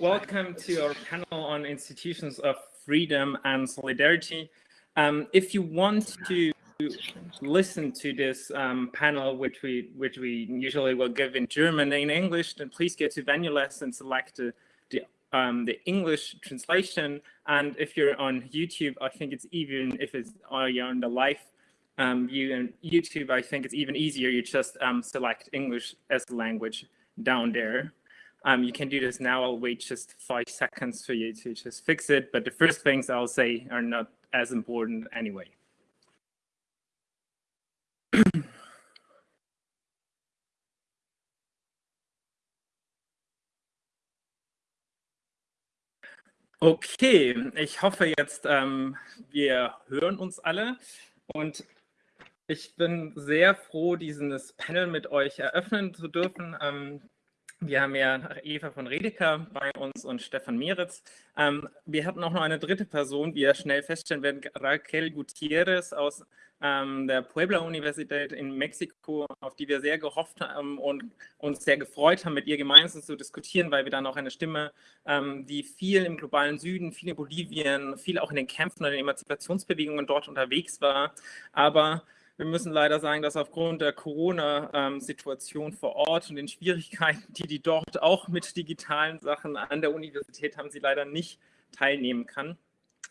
welcome to our panel on institutions of freedom and solidarity. Um, if you want to listen to this um, panel, which we which we usually will give in German and English, then please go to VenueLess and select the the, um, the English translation. And if you're on YouTube, I think it's even if it's uh, you're on the live um, view on YouTube, I think it's even easier. You just um, select English as language down there. Um, you can do this now. I'll wait just five seconds for you to just fix it. But the first things I'll say are not as important anyway. Okay, ich hoffe jetzt, ähm, wir hören uns alle und ich bin sehr froh, dieses Panel mit euch eröffnen zu dürfen. Ähm, wir haben ja Eva von Redeker bei uns und Stefan Mieritz. Ähm, wir hatten auch noch eine dritte Person, wie ihr schnell feststellen werdet, Raquel Gutierrez aus ähm, der Puebla-Universität in Mexiko, auf die wir sehr gehofft haben und uns sehr gefreut haben, mit ihr gemeinsam zu diskutieren, weil wir dann auch eine Stimme, ähm, die viel im globalen Süden, viel in Bolivien, viel auch in den Kämpfen und den Emanzipationsbewegungen dort unterwegs war, aber wir müssen leider sagen, dass aufgrund der Corona-Situation vor Ort und den Schwierigkeiten, die die dort auch mit digitalen Sachen an der Universität haben, sie leider nicht teilnehmen kann.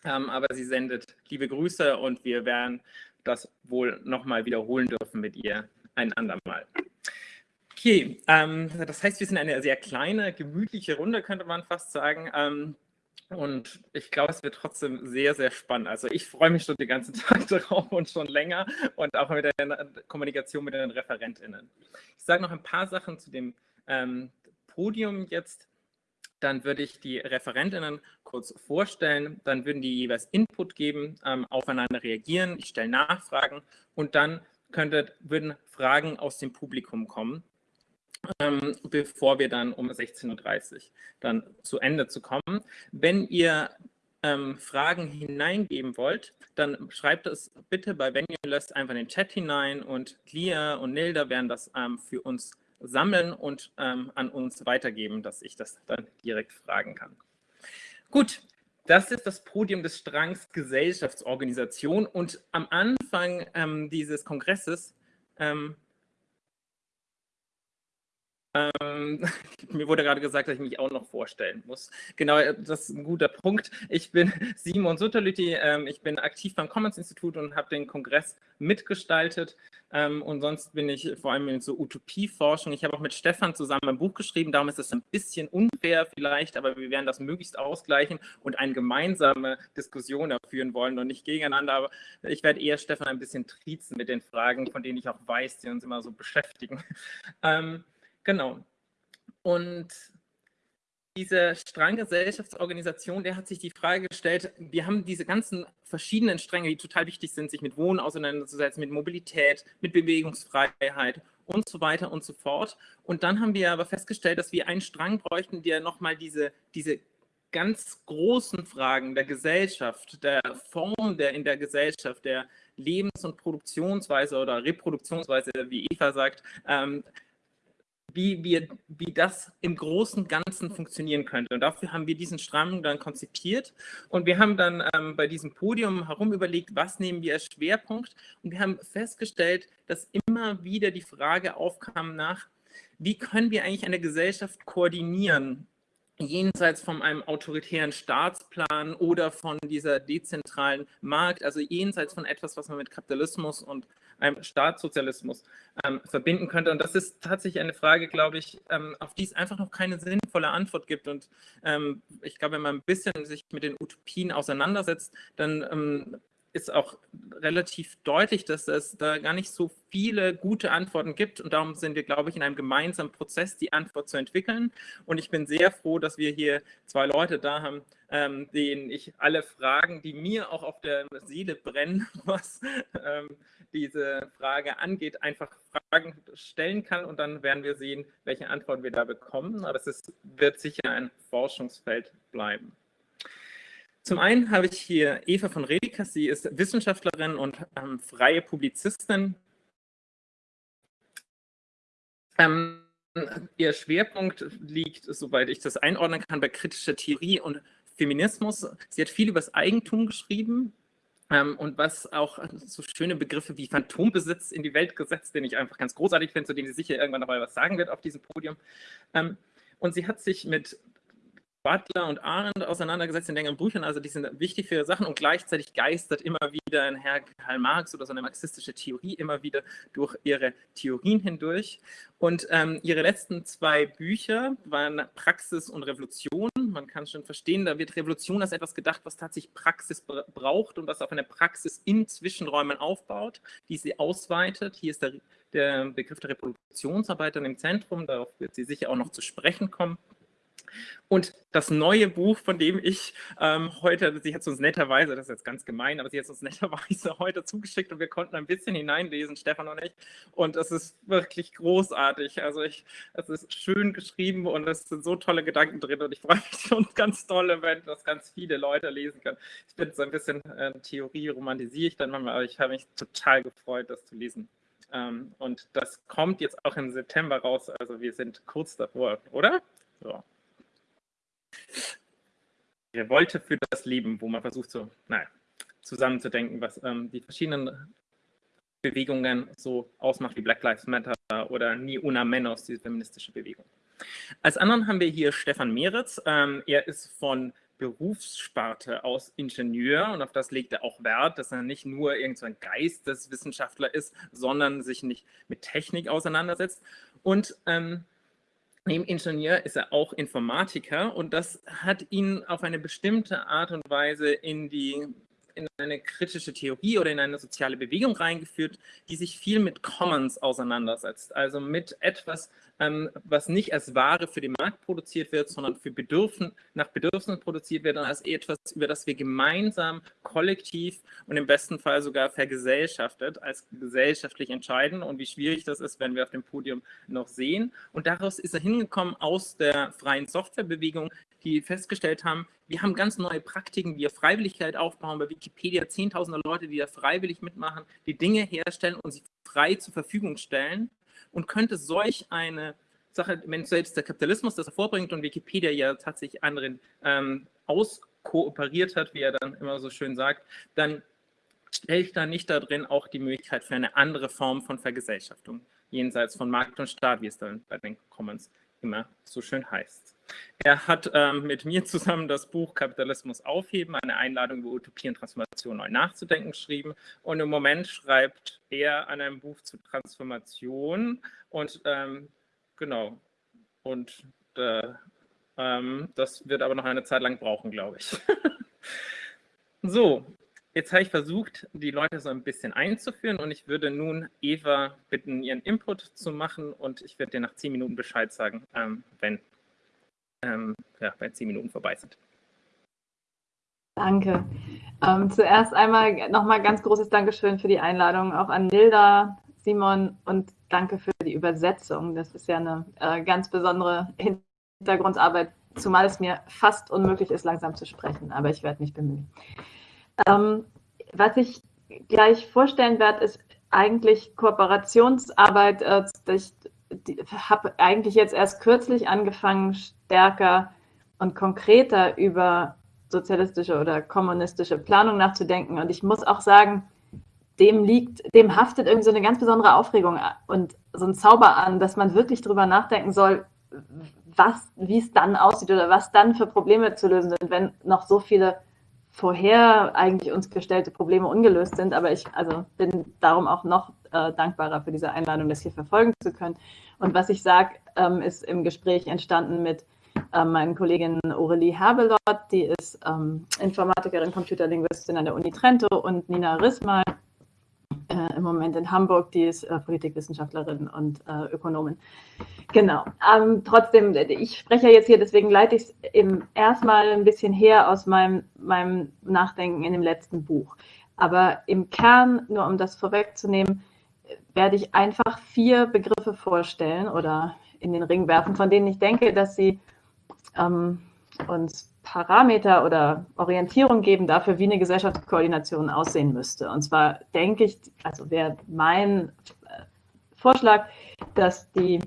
Ähm, aber sie sendet liebe Grüße und wir werden das wohl nochmal wiederholen dürfen mit ihr ein andermal. Okay, ähm, das heißt, wir sind eine sehr kleine, gemütliche Runde, könnte man fast sagen. Ähm, und ich glaube, es wird trotzdem sehr, sehr spannend. Also ich freue mich schon den ganzen Tag darauf und schon länger und auch mit der Kommunikation mit den ReferentInnen. Ich sage noch ein paar Sachen zu dem ähm, Podium jetzt. Dann würde ich die ReferentInnen kurz vorstellen. Dann würden die jeweils Input geben, ähm, aufeinander reagieren. Ich stelle Nachfragen und dann könnte, würden Fragen aus dem Publikum kommen ähm, bevor wir dann um 16.30 Uhr dann zu Ende zu kommen. Wenn ihr ähm, Fragen hineingeben wollt, dann schreibt es bitte bei VenueList einfach in den Chat hinein und Lia und Nilda werden das ähm, für uns sammeln und ähm, an uns weitergeben, dass ich das dann direkt fragen kann. Gut, das ist das Podium des Strangs Gesellschaftsorganisation und am Anfang ähm, dieses Kongresses ähm, ähm, mir wurde gerade gesagt, dass ich mich auch noch vorstellen muss. Genau, äh, das ist ein guter Punkt. Ich bin Simon Sutterlüti, ähm, ich bin aktiv beim Commons Institut und habe den Kongress mitgestaltet. Ähm, und sonst bin ich vor allem in so Utopieforschung. Ich habe auch mit Stefan zusammen ein Buch geschrieben, darum ist es ein bisschen unfair vielleicht, aber wir werden das möglichst ausgleichen und eine gemeinsame Diskussion führen wollen und nicht gegeneinander. Aber ich werde eher Stefan ein bisschen triezen mit den Fragen, von denen ich auch weiß, die uns immer so beschäftigen. Ähm, Genau. Und diese Stranggesellschaftsorganisation, der hat sich die Frage gestellt, wir haben diese ganzen verschiedenen Stränge, die total wichtig sind, sich mit Wohnen auseinanderzusetzen, mit Mobilität, mit Bewegungsfreiheit und so weiter und so fort. Und dann haben wir aber festgestellt, dass wir einen Strang bräuchten, der nochmal diese, diese ganz großen Fragen der Gesellschaft, der Form der in der Gesellschaft, der Lebens- und Produktionsweise oder Reproduktionsweise, wie Eva sagt, ähm, wie, wir, wie das im großen Ganzen funktionieren könnte. Und dafür haben wir diesen Strang dann konzipiert. Und wir haben dann ähm, bei diesem Podium herum überlegt, was nehmen wir als Schwerpunkt. Und wir haben festgestellt, dass immer wieder die Frage aufkam nach, wie können wir eigentlich eine Gesellschaft koordinieren, jenseits von einem autoritären Staatsplan oder von dieser dezentralen Markt, also jenseits von etwas, was man mit Kapitalismus und einem Staatssozialismus ähm, verbinden könnte. Und das ist tatsächlich eine Frage, glaube ich, ähm, auf die es einfach noch keine sinnvolle Antwort gibt. Und ähm, ich glaube, wenn man ein bisschen sich mit den Utopien auseinandersetzt, dann ähm, ist auch relativ deutlich, dass es da gar nicht so viele gute Antworten gibt. Und darum sind wir, glaube ich, in einem gemeinsamen Prozess, die Antwort zu entwickeln. Und ich bin sehr froh, dass wir hier zwei Leute da haben, ähm, denen ich alle Fragen, die mir auch auf der Seele brennen, was ähm, diese Frage angeht, einfach Fragen stellen kann. Und dann werden wir sehen, welche Antworten wir da bekommen. Aber es wird sicher ein Forschungsfeld bleiben. Zum einen habe ich hier Eva von Redeker. Sie ist Wissenschaftlerin und ähm, freie Publizistin. Ähm, ihr Schwerpunkt liegt, soweit ich das einordnen kann, bei kritischer Theorie und Feminismus. Sie hat viel über das Eigentum geschrieben, ähm, und was auch so schöne Begriffe wie Phantombesitz in die Welt gesetzt, den ich einfach ganz großartig finde, zu dem sie sicher irgendwann noch mal was sagen wird auf diesem Podium. Ähm, und sie hat sich mit Butler und Arendt auseinandergesetzt in längeren Büchern, also die sind wichtig für ihre Sachen und gleichzeitig geistert immer wieder ein Herr Karl Marx oder so eine marxistische Theorie immer wieder durch ihre Theorien hindurch. Und ähm, ihre letzten zwei Bücher waren Praxis und Revolution. Man kann schon verstehen, da wird Revolution als etwas gedacht, was tatsächlich Praxis braucht und was auf eine Praxis in Zwischenräumen aufbaut, die sie ausweitet. Hier ist der, der Begriff der Reproduktionsarbeit im Zentrum, darauf wird sie sicher auch noch zu sprechen kommen. Und das neue Buch, von dem ich ähm, heute, sie hat es uns netterweise, das ist jetzt ganz gemein, aber sie hat es uns netterweise heute zugeschickt und wir konnten ein bisschen hineinlesen, Stefan und ich. Und es ist wirklich großartig. Also ich, es ist schön geschrieben und es sind so tolle Gedanken drin und ich freue mich schon ganz toll, wenn das ganz viele Leute lesen können. Ich bin so ein bisschen äh, Theorie romantisiere ich dann manchmal, aber ich habe mich total gefreut, das zu lesen. Ähm, und das kommt jetzt auch im September raus. Also wir sind kurz davor, oder? So. Revolte für das Leben, wo man versucht, so, naja, zusammenzudenken, was ähm, die verschiedenen Bewegungen so ausmacht, wie Black Lives Matter oder Ni Una Menos, diese feministische Bewegung. Als anderen haben wir hier Stefan Meritz. Ähm, er ist von Berufssparte aus Ingenieur und auf das legt er auch Wert, dass er nicht nur irgendein so Geisteswissenschaftler ist, sondern sich nicht mit Technik auseinandersetzt. Und ähm, Neben Ingenieur ist er auch Informatiker und das hat ihn auf eine bestimmte Art und Weise in die in eine kritische Theorie oder in eine soziale Bewegung reingeführt, die sich viel mit Commons auseinandersetzt, also mit etwas, ähm, was nicht als Ware für den Markt produziert wird, sondern für Bedürfen, nach Bedürfnissen produziert wird und als etwas, über das wir gemeinsam, kollektiv und im besten Fall sogar vergesellschaftet, als gesellschaftlich entscheiden und wie schwierig das ist, wenn wir auf dem Podium noch sehen. Und daraus ist er hingekommen aus der freien Softwarebewegung, die festgestellt haben, wir haben ganz neue Praktiken, wir Freiwilligkeit aufbauen, bei Wikipedia zehntausende Leute, die da freiwillig mitmachen, die Dinge herstellen und sie frei zur Verfügung stellen. Und könnte solch eine Sache, wenn selbst der Kapitalismus das hervorbringt und Wikipedia ja tatsächlich anderen ähm, auskooperiert hat, wie er dann immer so schön sagt, dann stelle ich da nicht da drin auch die Möglichkeit für eine andere Form von Vergesellschaftung, jenseits von Markt und Staat, wie es dann bei den Commons immer so schön heißt. Er hat ähm, mit mir zusammen das Buch Kapitalismus aufheben, eine Einladung über Utopie und Transformation neu nachzudenken geschrieben. Und im Moment schreibt er an einem Buch zu Transformation. Und ähm, genau, und äh, ähm, das wird aber noch eine Zeit lang brauchen, glaube ich. so, Jetzt habe ich versucht, die Leute so ein bisschen einzuführen und ich würde nun Eva bitten, ihren Input zu machen und ich werde dir nach zehn Minuten Bescheid sagen, ähm, wenn ähm, ja, wenn zehn Minuten vorbei sind. Danke. Ähm, zuerst einmal nochmal ganz großes Dankeschön für die Einladung, auch an Nilda, Simon und danke für die Übersetzung. Das ist ja eine äh, ganz besondere Hintergrundarbeit, zumal es mir fast unmöglich ist, langsam zu sprechen, aber ich werde mich bemühen. Ähm, was ich gleich vorstellen werde, ist eigentlich Kooperationsarbeit. Äh, ich habe eigentlich jetzt erst kürzlich angefangen, stärker und konkreter über sozialistische oder kommunistische Planung nachzudenken. Und ich muss auch sagen, dem liegt, dem haftet irgendwie so eine ganz besondere Aufregung und so ein Zauber an, dass man wirklich drüber nachdenken soll, was, wie es dann aussieht oder was dann für Probleme zu lösen sind, wenn noch so viele vorher eigentlich uns gestellte Probleme ungelöst sind. Aber ich also bin darum auch noch äh, dankbarer für diese Einladung, das hier verfolgen zu können. Und was ich sage, ähm, ist im Gespräch entstanden mit äh, meinen Kollegin Aurelie Herbelot, die ist ähm, Informatikerin, Computerlinguistin an der Uni Trento und Nina Rissmal, äh, im Moment in Hamburg, die ist äh, Politikwissenschaftlerin und äh, Ökonomin. Genau. Ähm, trotzdem, ich spreche jetzt hier, deswegen leite ich es erstmal ein bisschen her aus meinem, meinem Nachdenken in dem letzten Buch. Aber im Kern, nur um das vorwegzunehmen, werde ich einfach vier Begriffe vorstellen oder in den Ring werfen, von denen ich denke, dass sie ähm, uns Parameter oder Orientierung geben dafür, wie eine Gesellschaftskoordination aussehen müsste. Und zwar denke ich, also wäre mein äh, Vorschlag, dass die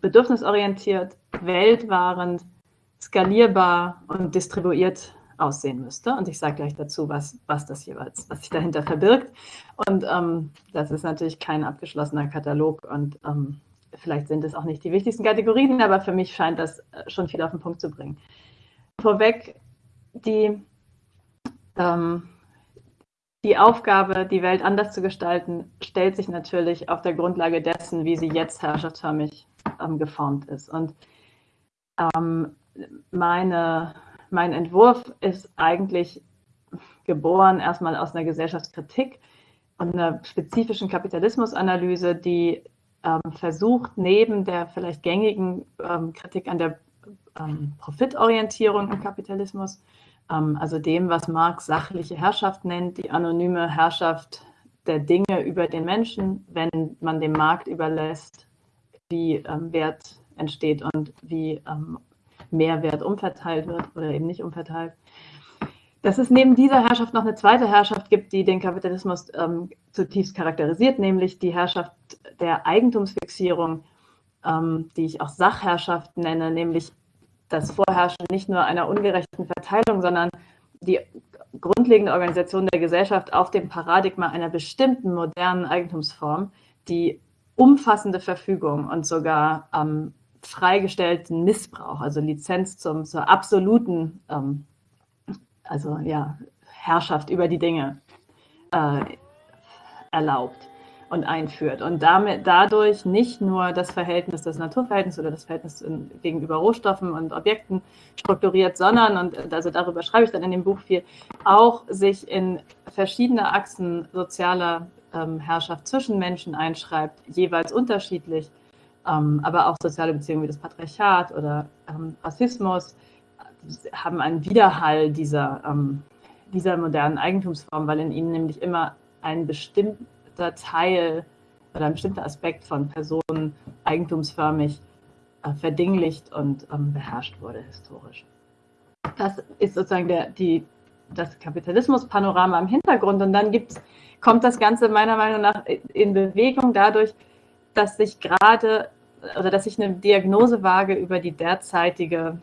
bedürfnisorientiert, weltwahrend, skalierbar und distribuiert aussehen müsste. Und ich sage gleich dazu, was, was das jeweils, was sich dahinter verbirgt. Und ähm, das ist natürlich kein abgeschlossener Katalog und ähm, vielleicht sind es auch nicht die wichtigsten Kategorien, aber für mich scheint das äh, schon viel auf den Punkt zu bringen. Vorweg, die, ähm, die Aufgabe, die Welt anders zu gestalten, stellt sich natürlich auf der Grundlage dessen, wie sie jetzt herrschaftsförmig ähm, geformt ist. Und ähm, meine mein Entwurf ist eigentlich geboren erstmal aus einer Gesellschaftskritik und einer spezifischen Kapitalismusanalyse, die ähm, versucht, neben der vielleicht gängigen ähm, Kritik an der ähm, Profitorientierung im Kapitalismus, ähm, also dem, was Marx sachliche Herrschaft nennt, die anonyme Herrschaft der Dinge über den Menschen, wenn man dem Markt überlässt, wie ähm, Wert entsteht und wie ähm, Mehrwert umverteilt wird oder eben nicht umverteilt. Dass es neben dieser Herrschaft noch eine zweite Herrschaft gibt, die den Kapitalismus ähm, zutiefst charakterisiert, nämlich die Herrschaft der Eigentumsfixierung, ähm, die ich auch Sachherrschaft nenne, nämlich das Vorherrschen nicht nur einer ungerechten Verteilung, sondern die grundlegende Organisation der Gesellschaft auf dem Paradigma einer bestimmten modernen Eigentumsform, die umfassende Verfügung und sogar ähm, freigestellten Missbrauch, also Lizenz zum, zur absoluten ähm, also, ja, Herrschaft über die Dinge äh, erlaubt und einführt. Und damit, dadurch nicht nur das Verhältnis, das Naturverhältnis oder das Verhältnis in, gegenüber Rohstoffen und Objekten strukturiert, sondern, und also darüber schreibe ich dann in dem Buch viel, auch sich in verschiedene Achsen sozialer ähm, Herrschaft zwischen Menschen einschreibt, jeweils unterschiedlich ähm, aber auch soziale Beziehungen wie das Patriarchat oder ähm, Rassismus haben einen Widerhall dieser, ähm, dieser modernen Eigentumsform, weil in ihnen nämlich immer ein bestimmter Teil oder ein bestimmter Aspekt von Personen eigentumsförmig äh, verdinglicht und ähm, beherrscht wurde historisch. Das ist sozusagen der, die, das Kapitalismus-Panorama im Hintergrund und dann gibt's, kommt das Ganze meiner Meinung nach in Bewegung dadurch, dass sich gerade oder dass ich eine Diagnose wage über die derzeitige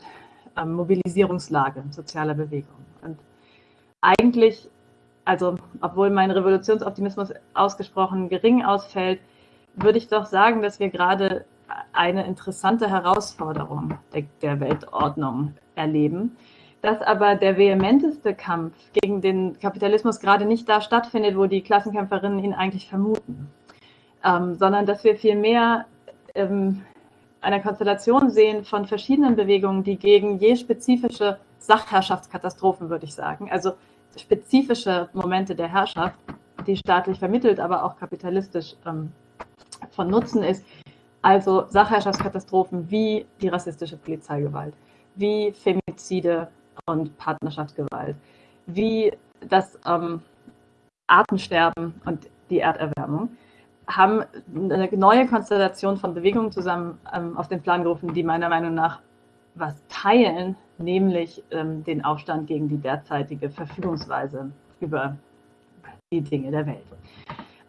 ähm, Mobilisierungslage sozialer Bewegungen. Und eigentlich, also obwohl mein Revolutionsoptimismus ausgesprochen gering ausfällt, würde ich doch sagen, dass wir gerade eine interessante Herausforderung der, der Weltordnung erleben, dass aber der vehementeste Kampf gegen den Kapitalismus gerade nicht da stattfindet, wo die Klassenkämpferinnen ihn eigentlich vermuten ähm, sondern dass wir vielmehr ähm, eine Konstellation sehen von verschiedenen Bewegungen, die gegen je spezifische Sachherrschaftskatastrophen, würde ich sagen, also spezifische Momente der Herrschaft, die staatlich vermittelt, aber auch kapitalistisch ähm, von Nutzen ist, also Sachherrschaftskatastrophen wie die rassistische Polizeigewalt, wie Femizide und Partnerschaftsgewalt, wie das ähm, Artensterben und die Erderwärmung haben eine neue Konstellation von Bewegungen zusammen ähm, auf den Plan gerufen, die meiner Meinung nach was teilen, nämlich ähm, den Aufstand gegen die derzeitige Verfügungsweise über die Dinge der Welt.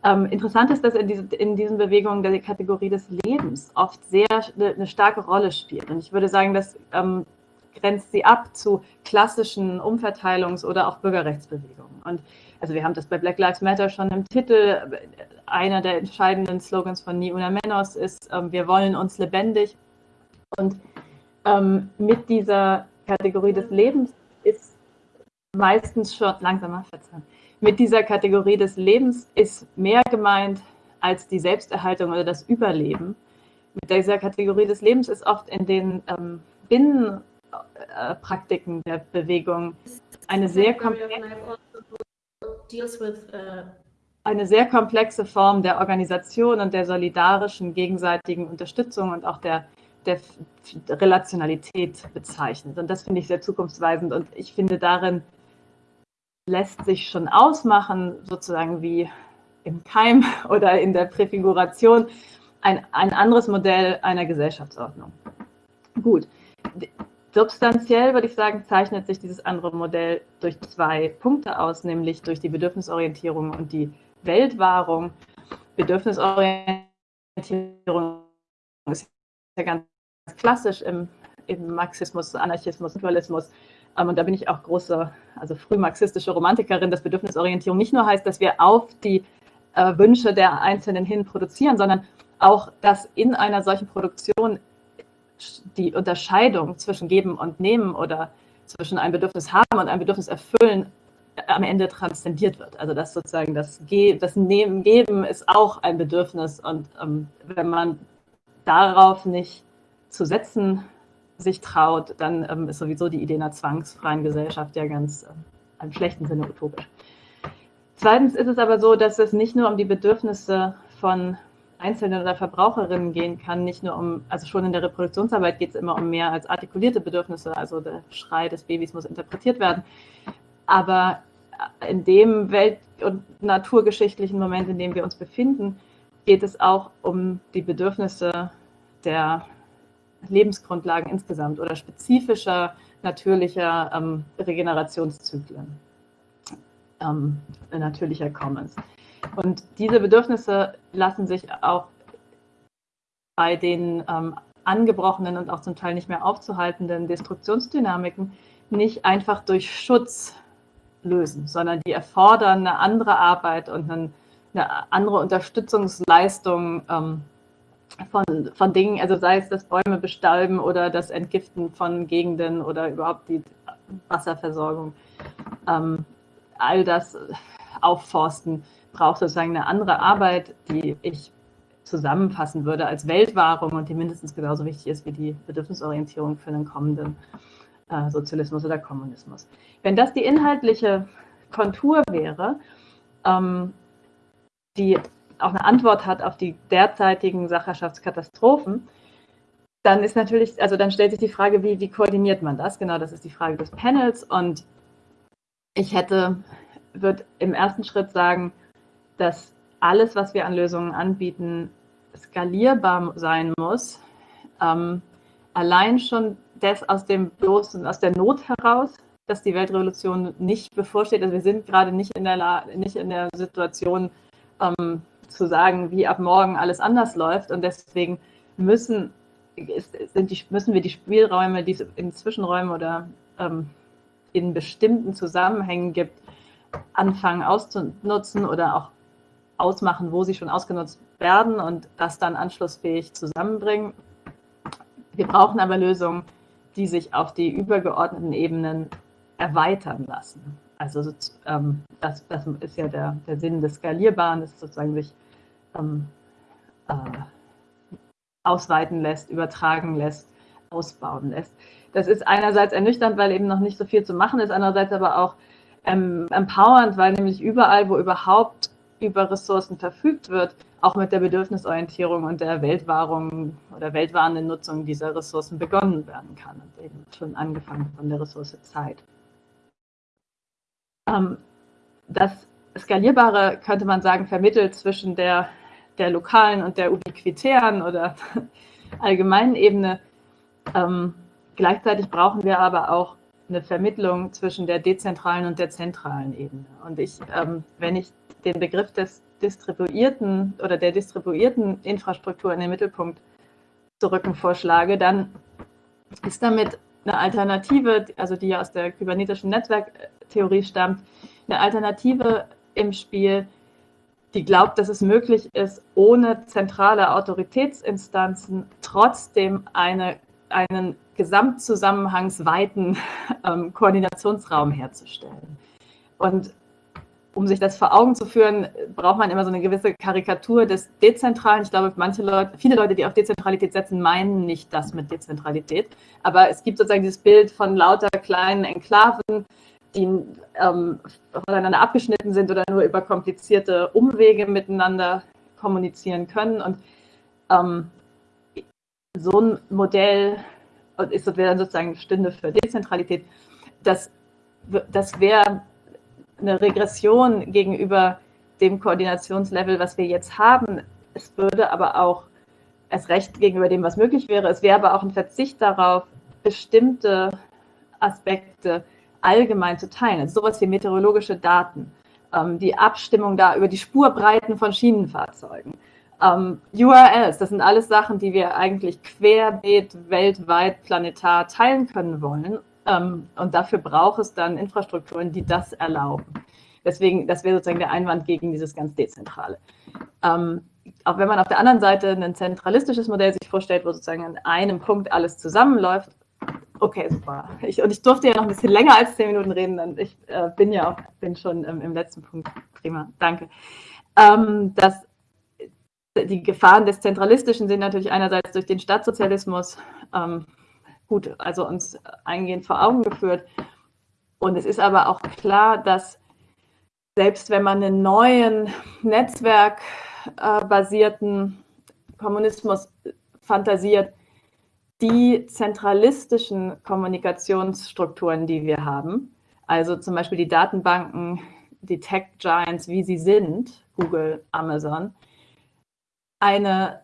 Ähm, interessant ist, dass in, diese, in, diesen Bewegungen die Kategorie des Lebens oft sehr eine, eine starke Rolle spielt. Und ich würde sagen, das ähm, grenzt sie ab zu klassischen Umverteilungs- oder auch Bürgerrechtsbewegungen. Und also wir haben das bei Black Lives Matter schon im Titel. Einer der entscheidenden Slogans von Ni Una Menos ist, ähm, wir wollen uns lebendig. Und ähm, mit dieser Kategorie des Lebens ist meistens schon, langsamer verzeihen, mit dieser Kategorie des Lebens ist mehr gemeint als die Selbsterhaltung oder das Überleben. Mit dieser Kategorie des Lebens ist oft in den ähm, Binnenpraktiken der Bewegung eine sehr komplexe deals with uh, eine sehr komplexe Form der Organisation und der solidarischen gegenseitigen Unterstützung und auch der, der Relationalität bezeichnet. Und das finde ich sehr zukunftsweisend. Und ich finde, darin lässt sich schon ausmachen, sozusagen wie im Keim oder in der Präfiguration, ein, ein anderes Modell einer Gesellschaftsordnung. Gut, Substanziell würde ich sagen, zeichnet sich dieses andere Modell durch zwei Punkte aus, nämlich durch die Bedürfnisorientierung und die Weltwahrung. Bedürfnisorientierung ist ja ganz klassisch im, im Marxismus, Anarchismus, Dualismus. Ähm, und da bin ich auch große, also frühmarxistische Romantikerin, dass Bedürfnisorientierung nicht nur heißt, dass wir auf die äh, Wünsche der Einzelnen hin produzieren, sondern auch, dass in einer solchen Produktion die Unterscheidung zwischen Geben und Nehmen oder zwischen ein Bedürfnis haben und ein Bedürfnis erfüllen am Ende transzendiert wird. Also dass sozusagen das, Ge das Nehmen, Geben ist auch ein Bedürfnis und ähm, wenn man darauf nicht zu setzen sich traut, dann ähm, ist sowieso die Idee einer zwangsfreien Gesellschaft ja ganz äh, im schlechten Sinne utopisch. Zweitens ist es aber so, dass es nicht nur um die Bedürfnisse von Einzelnen oder Verbraucherinnen gehen kann, nicht nur um, also schon in der Reproduktionsarbeit geht es immer um mehr als artikulierte Bedürfnisse, also der Schrei des Babys muss interpretiert werden. Aber in dem welt- und naturgeschichtlichen Moment, in dem wir uns befinden, geht es auch um die Bedürfnisse der Lebensgrundlagen insgesamt oder spezifischer natürlicher ähm, Regenerationszyklen, ähm, natürlicher Commons. Und diese Bedürfnisse lassen sich auch bei den ähm, angebrochenen und auch zum Teil nicht mehr aufzuhaltenden Destruktionsdynamiken nicht einfach durch Schutz lösen, sondern die erfordern eine andere Arbeit und eine, eine andere Unterstützungsleistung ähm, von, von Dingen, also sei es das Bäume bestalben oder das Entgiften von Gegenden oder überhaupt die Wasserversorgung. Ähm, all das aufforsten braucht sozusagen eine andere Arbeit, die ich zusammenfassen würde als Weltwahrung und die mindestens genauso wichtig ist wie die Bedürfnisorientierung für einen kommenden äh, Sozialismus oder Kommunismus. Wenn das die inhaltliche Kontur wäre, ähm, die auch eine Antwort hat auf die derzeitigen Sacherschaftskatastrophen, dann ist natürlich, also dann stellt sich die Frage, wie, wie koordiniert man das? Genau, das ist die Frage des Panels. Und ich hätte, würde im ersten Schritt sagen, dass alles, was wir an Lösungen anbieten, skalierbar sein muss. Ähm, allein schon das aus dem bloßen, aus der Not heraus, dass die Weltrevolution nicht bevorsteht. Also wir sind gerade nicht in der, nicht in der Situation, ähm, zu sagen, wie ab morgen alles anders läuft. Und deswegen müssen, ist, sind die, müssen wir die Spielräume, die es in Zwischenräumen oder ähm, in bestimmten Zusammenhängen gibt, anfangen auszunutzen oder auch ausmachen, wo sie schon ausgenutzt werden und das dann anschlussfähig zusammenbringen. Wir brauchen aber Lösungen, die sich auf die übergeordneten Ebenen erweitern lassen. Also ähm, das, das, ist ja der, der Sinn des Skalierbaren, dass es sozusagen sich ähm, äh, ausweiten lässt, übertragen lässt, ausbauen lässt. Das ist einerseits ernüchternd, weil eben noch nicht so viel zu machen ist, andererseits aber auch ähm, empowernd, weil nämlich überall, wo überhaupt über Ressourcen verfügt wird, auch mit der Bedürfnisorientierung und der Weltwahrung oder weltwahrenden Nutzung dieser Ressourcen begonnen werden kann und eben schon angefangen von der Ressource Zeit. Ähm, das Skalierbare, könnte man sagen, vermittelt zwischen der, der lokalen und der ubiquitären oder allgemeinen Ebene. Ähm, gleichzeitig brauchen wir aber auch eine Vermittlung zwischen der dezentralen und der zentralen Ebene. Und ich, ähm, wenn ich den Begriff des distribuierten oder der distribuierten Infrastruktur in den Mittelpunkt zu rücken vorschlage, dann ist damit eine Alternative, also die ja aus der kybernetischen Netzwerktheorie stammt, eine Alternative im Spiel, die glaubt, dass es möglich ist, ohne zentrale Autoritätsinstanzen trotzdem eine, einen gesamtzusammenhangsweiten ähm, Koordinationsraum herzustellen. Und um sich das vor Augen zu führen, braucht man immer so eine gewisse Karikatur des Dezentralen. Ich glaube, manche Leute, viele Leute, die auf Dezentralität setzen, meinen nicht das mit Dezentralität. Aber es gibt sozusagen dieses Bild von lauter kleinen Enklaven, die ähm, voneinander abgeschnitten sind oder nur über komplizierte Umwege miteinander kommunizieren können. Und ähm, so ein Modell ist sozusagen Stünde für Dezentralität. Das, das wäre eine Regression gegenüber dem Koordinationslevel, was wir jetzt haben. Es würde aber auch erst recht gegenüber dem, was möglich wäre. Es wäre aber auch ein Verzicht darauf, bestimmte Aspekte allgemein zu teilen. Also sowas wie meteorologische Daten, ähm, die Abstimmung da über die Spurbreiten von Schienenfahrzeugen, Ähm, URLs, das sind alles Sachen, die wir eigentlich querbeet weltweit planetar teilen können wollen. Ähm, und dafür braucht es dann Infrastrukturen, die das erlauben. Deswegen, das wäre sozusagen der Einwand gegen dieses ganz Dezentrale. Ähm, auch wenn man auf der anderen Seite ein zentralistisches Modell sich vorstellt, wo sozusagen an einem Punkt alles zusammenläuft, okay, super. Ich, und ich durfte ja noch ein bisschen länger als zehn Minuten reden, dann ich äh, bin ja auch bin schon ähm, im letzten Punkt. Prima, danke. Ähm, das, die Gefahren des Zentralistischen sind natürlich einerseits durch den Staatssozialismus ähm, gut, also uns eingehend vor Augen geführt. Und es ist aber auch klar, dass selbst wenn man einen neuen netzwerkbasierten Kommunismus fantasiert, die zentralistischen Kommunikationsstrukturen, die wir haben, also zum Beispiel die Datenbanken, die Tech-Giants, wie sie sind, Google, Amazon, eine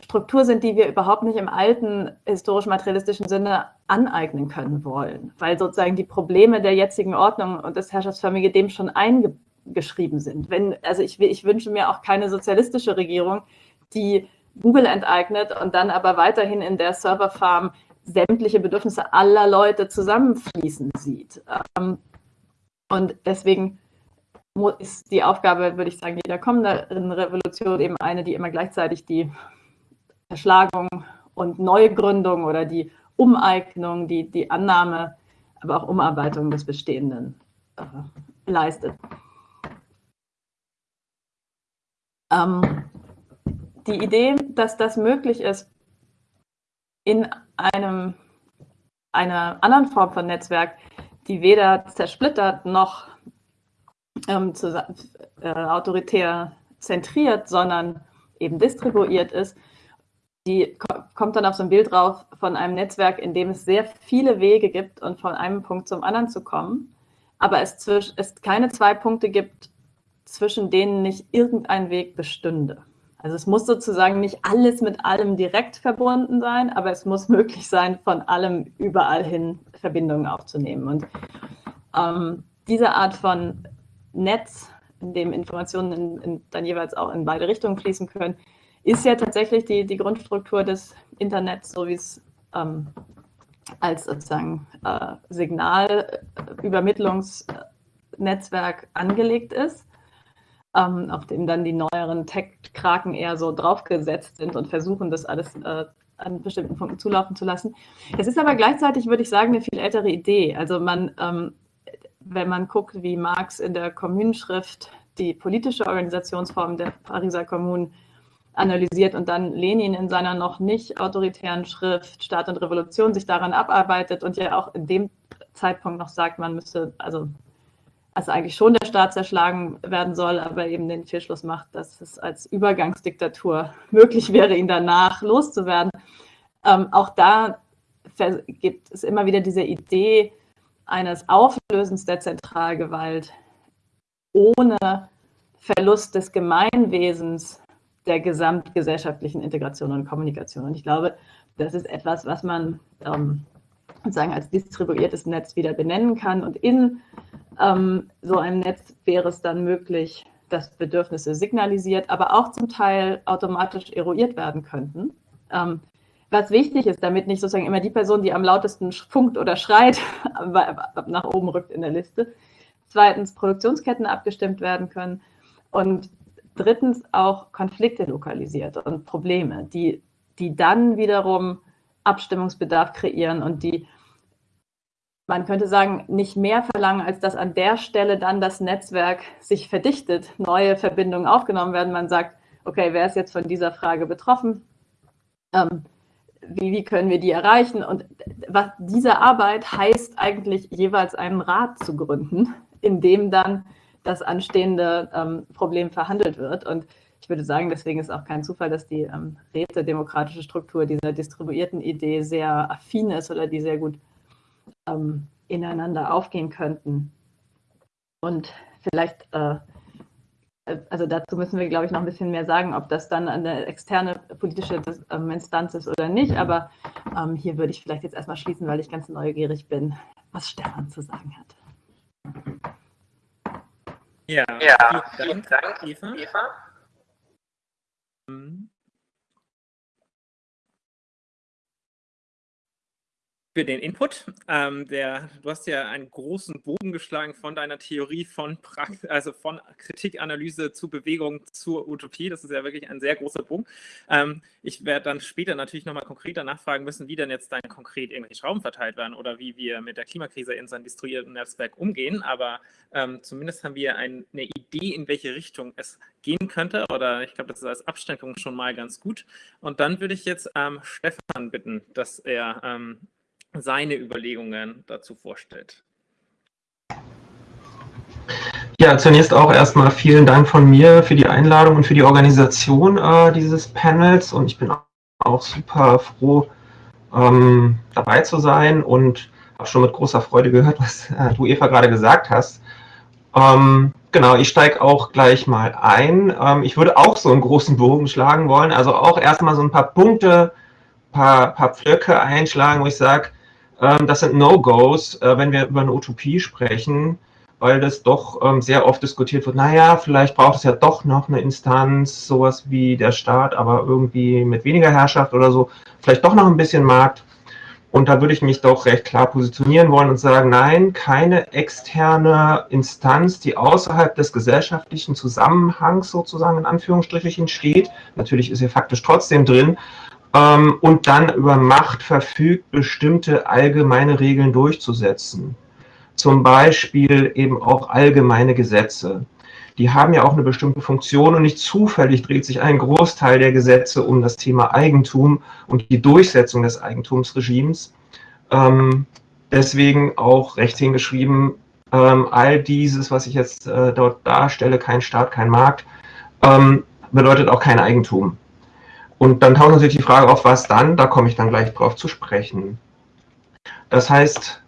Struktur sind, die wir überhaupt nicht im alten historisch-materialistischen Sinne aneignen können wollen, weil sozusagen die Probleme der jetzigen Ordnung und das Herrschaftsförmige dem schon eingebaut geschrieben sind. Wenn, also ich, ich wünsche mir auch keine sozialistische Regierung, die Google enteignet und dann aber weiterhin in der Serverfarm sämtliche Bedürfnisse aller Leute zusammenfließen sieht. Ähm, und deswegen ist die Aufgabe, würde ich sagen, jeder kommenden Revolution eben eine, die immer gleichzeitig die Erschlagung und Neugründung oder die Umeignung, die, die Annahme, aber auch Umarbeitung des Bestehenden äh, leistet. Ähm, die Idee, dass das möglich ist, in einem, einer anderen Form von Netzwerk, die weder zersplittert noch ähm, zu, äh, autoritär zentriert, sondern eben distribuiert ist, die kommt dann auf so ein Bild drauf von einem Netzwerk, in dem es sehr viele Wege gibt und von einem Punkt zum anderen zu kommen, aber es, zwisch, es keine zwei Punkte gibt, zwischen denen nicht irgendein Weg bestünde. Also es muss sozusagen nicht alles mit allem direkt verbunden sein, aber es muss möglich sein, von allem überall hin Verbindungen aufzunehmen. Und ähm, diese Art von Netz, in dem Informationen in, in, dann jeweils auch in beide Richtungen fließen können, ist ja tatsächlich die, die Grundstruktur des Internets, so wie es ähm, als sozusagen äh, Signalübermittlungsnetzwerk angelegt ist ähm, auf dem dann die neueren Tech-Kraken eher so draufgesetzt sind und versuchen, das alles äh, an bestimmten Punkten zulaufen zu lassen. Es ist aber gleichzeitig, würde ich sagen, eine viel ältere Idee. Also man, ähm, wenn man guckt, wie Marx in der Kommunenschrift die politische Organisationsform der Pariser Kommunen analysiert und dann Lenin in seiner noch nicht autoritären Schrift Staat und Revolution sich daran abarbeitet und ja auch in dem Zeitpunkt noch sagt, man müsste also also eigentlich schon der Staat zerschlagen werden soll, aber eben den Fehlschluss macht, dass es als Übergangsdiktatur möglich wäre, ihn danach loszuwerden. Ähm, auch da gibt es immer wieder diese Idee eines Auflösens der Zentralgewalt ohne Verlust des Gemeinwesens der gesamtgesellschaftlichen Integration und Kommunikation. Und ich glaube, das ist etwas, was man ähm, sozusagen als distribuiertes Netz wieder benennen kann. Und in ähm, so einem Netz wäre es dann möglich, dass Bedürfnisse signalisiert, aber auch zum Teil automatisch eruiert werden könnten. Ähm, was wichtig ist, damit nicht sozusagen immer die Person, die am lautesten funkt oder schreit, nach oben rückt in der Liste. Zweitens, Produktionsketten abgestimmt werden können. Und drittens auch Konflikte lokalisiert und Probleme, die, die dann wiederum Abstimmungsbedarf kreieren und die man könnte sagen, nicht mehr verlangen, als dass an der Stelle dann das Netzwerk sich verdichtet, neue Verbindungen aufgenommen werden. Man sagt, okay, wer ist jetzt von dieser Frage betroffen? Ähm, wie, wie, können wir die erreichen? Und was, diese Arbeit heißt eigentlich jeweils einen Rat zu gründen, in dem dann das anstehende ähm, Problem verhandelt wird. Und ich würde sagen, deswegen ist auch kein Zufall, dass die ähm, rätedemokratische Struktur dieser distribuierten Idee sehr affin ist oder die sehr gut ähm, ineinander aufgehen könnten. Und vielleicht, äh, also dazu müssen wir, glaube ich, noch ein bisschen mehr sagen, ob das dann eine externe politische ähm, Instanz ist oder nicht. Aber ähm, hier würde ich vielleicht jetzt erstmal schließen, weil ich ganz neugierig bin, was Stefan zu sagen hat. Ja, ja vielen Dank, Eva. Eva. Für den Input. Ähm, der, du hast ja einen großen Bogen geschlagen von deiner Theorie von, Prakt also von Kritikanalyse zu Bewegung zur Utopie. Das ist ja wirklich ein sehr großer Bogen. Ähm, ich werde dann später natürlich nochmal konkreter nachfragen müssen, wie denn jetzt dann konkret irgendwelche Schrauben verteilt werden oder wie wir mit der Klimakrise in seinem distribuierten Netzwerk umgehen. Aber ähm, zumindest haben wir ein, eine Idee, in welche Richtung es gehen könnte. Oder ich glaube, das ist als Absteckung schon mal ganz gut. Und dann würde ich jetzt ähm, Stefan bitten, dass er ähm, seine Überlegungen dazu vorstellt. Ja, zunächst auch erstmal vielen Dank von mir für die Einladung und für die Organisation äh, dieses Panels und ich bin auch super froh, ähm, dabei zu sein und habe schon mit großer Freude gehört, was äh, du Eva gerade gesagt hast. Ähm, genau, ich steige auch gleich mal ein. Ähm, ich würde auch so einen großen Bogen schlagen wollen, also auch erstmal so ein paar Punkte, paar, paar Pflöcke einschlagen, wo ich sage, das sind No-Gos, äh, wenn wir über eine Utopie sprechen, weil das doch ähm, sehr oft diskutiert wird, naja, vielleicht braucht es ja doch noch eine Instanz, sowas wie der Staat, aber irgendwie mit weniger Herrschaft oder so, vielleicht doch noch ein bisschen Markt. Und da würde ich mich doch recht klar positionieren wollen und sagen, nein, keine externe Instanz, die außerhalb des gesellschaftlichen Zusammenhangs sozusagen in Anführungsstrichen steht. Natürlich ist sie faktisch trotzdem drin, ähm, und dann über Macht verfügt, bestimmte allgemeine Regeln durchzusetzen. Zum Beispiel eben auch allgemeine Gesetze. Die haben ja auch eine bestimmte Funktion und nicht zufällig dreht sich ein Großteil der Gesetze um das Thema Eigentum und die Durchsetzung des Eigentumsregimes. Ähm, deswegen auch recht hingeschrieben, ähm, all dieses, was ich jetzt äh, dort darstelle, kein Staat, kein Markt, ähm, bedeutet auch kein Eigentum. Und dann taucht natürlich die Frage auf, was dann? Da komme ich dann gleich drauf zu sprechen. Das heißt,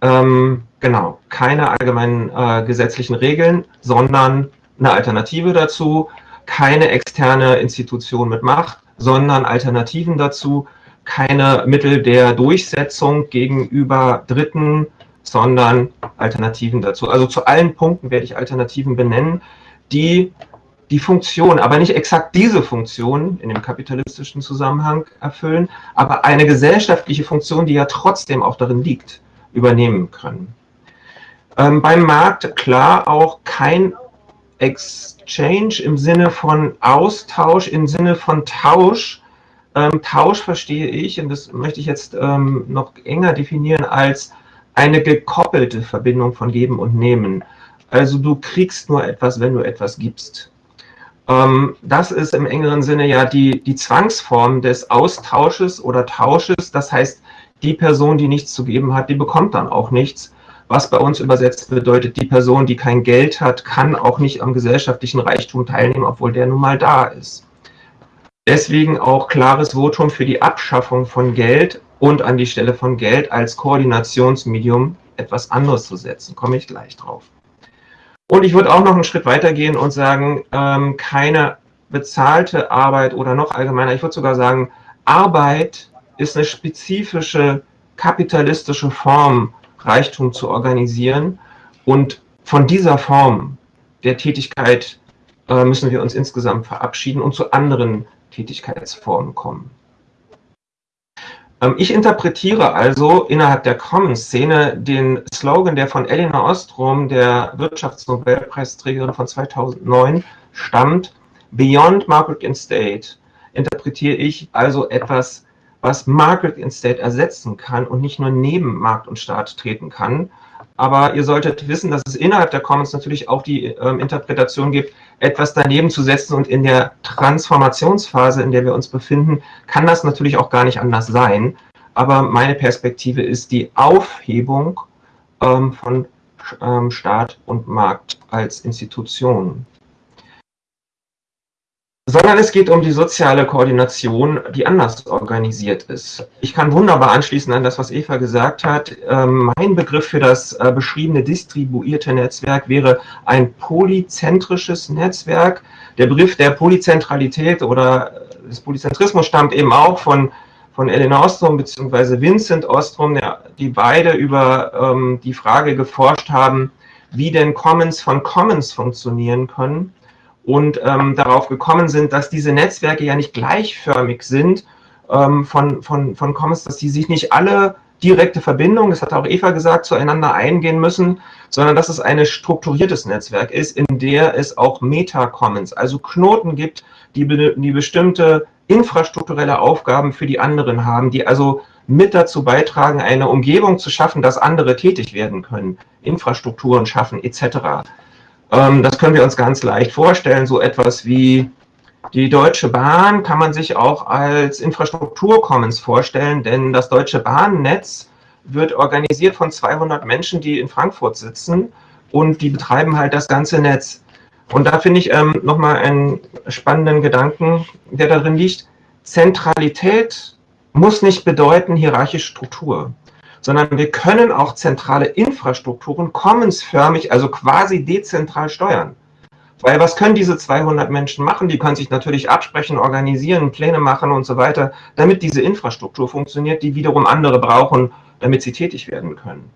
ähm, genau, keine allgemeinen äh, gesetzlichen Regeln, sondern eine Alternative dazu, keine externe Institution mit Macht, sondern Alternativen dazu, keine Mittel der Durchsetzung gegenüber Dritten, sondern Alternativen dazu. Also zu allen Punkten werde ich Alternativen benennen, die die Funktion, aber nicht exakt diese Funktion in dem kapitalistischen Zusammenhang erfüllen, aber eine gesellschaftliche Funktion, die ja trotzdem auch darin liegt, übernehmen können. Ähm, beim Markt klar auch kein Exchange im Sinne von Austausch, im Sinne von Tausch. Ähm, Tausch verstehe ich, und das möchte ich jetzt ähm, noch enger definieren, als eine gekoppelte Verbindung von Geben und Nehmen. Also du kriegst nur etwas, wenn du etwas gibst. Ähm, das ist im engeren Sinne ja die, die Zwangsform des Austausches oder Tausches. Das heißt, die Person, die nichts zu geben hat, die bekommt dann auch nichts. Was bei uns übersetzt bedeutet, die Person, die kein Geld hat, kann auch nicht am gesellschaftlichen Reichtum teilnehmen, obwohl der nun mal da ist. Deswegen auch klares Votum für die Abschaffung von Geld und an die Stelle von Geld als Koordinationsmedium etwas anderes zu setzen. Komme ich gleich drauf. Und ich würde auch noch einen Schritt weiter gehen und sagen, ähm, keine bezahlte Arbeit oder noch allgemeiner, ich würde sogar sagen, Arbeit ist eine spezifische kapitalistische Form, Reichtum zu organisieren. Und von dieser Form der Tätigkeit äh, müssen wir uns insgesamt verabschieden und zu anderen Tätigkeitsformen kommen. Ähm, ich interpretiere also innerhalb der Commons-Szene den Slogan, der von Elinor Ostrom, der Wirtschaftsnobelpreisträgerin von 2009, stammt, Beyond Market and State, interpretiere ich also etwas, was Market and State ersetzen kann und nicht nur neben Markt und Staat treten kann, aber ihr solltet wissen, dass es innerhalb der Commons natürlich auch die ähm, Interpretation gibt, etwas daneben zu setzen und in der Transformationsphase, in der wir uns befinden, kann das natürlich auch gar nicht anders sein. Aber meine Perspektive ist die Aufhebung ähm, von ähm, Staat und Markt als Institutionen sondern es geht um die soziale Koordination, die anders organisiert ist. Ich kann wunderbar anschließen an das, was Eva gesagt hat. Ähm, mein Begriff für das äh, beschriebene distribuierte Netzwerk wäre ein polyzentrisches Netzwerk. Der Begriff der Polyzentralität oder des Polyzentrismus stammt eben auch von, von Elena Ostrom bzw. Vincent Ostrom, die beide über ähm, die Frage geforscht haben, wie denn Commons von Commons funktionieren können und ähm, darauf gekommen sind, dass diese Netzwerke ja nicht gleichförmig sind ähm, von, von, von Commons, dass sie sich nicht alle direkte Verbindungen, das hat auch Eva gesagt, zueinander eingehen müssen, sondern dass es ein strukturiertes Netzwerk ist, in der es auch Meta-Commons, also Knoten gibt, die, die bestimmte infrastrukturelle Aufgaben für die anderen haben, die also mit dazu beitragen, eine Umgebung zu schaffen, dass andere tätig werden können, Infrastrukturen schaffen etc. Ähm, das können wir uns ganz leicht vorstellen, so etwas wie die Deutsche Bahn kann man sich auch als Infrastrukturcommons vorstellen, denn das Deutsche Bahnnetz wird organisiert von 200 Menschen, die in Frankfurt sitzen und die betreiben halt das ganze Netz. Und da finde ich ähm, nochmal einen spannenden Gedanken, der darin liegt. Zentralität muss nicht bedeuten hierarchische Struktur, sondern wir können auch zentrale Infrastrukturen commonsförmig, also quasi dezentral steuern. Weil was können diese 200 Menschen machen? Die können sich natürlich absprechen, organisieren, Pläne machen und so weiter, damit diese Infrastruktur funktioniert, die wiederum andere brauchen, damit sie tätig werden können.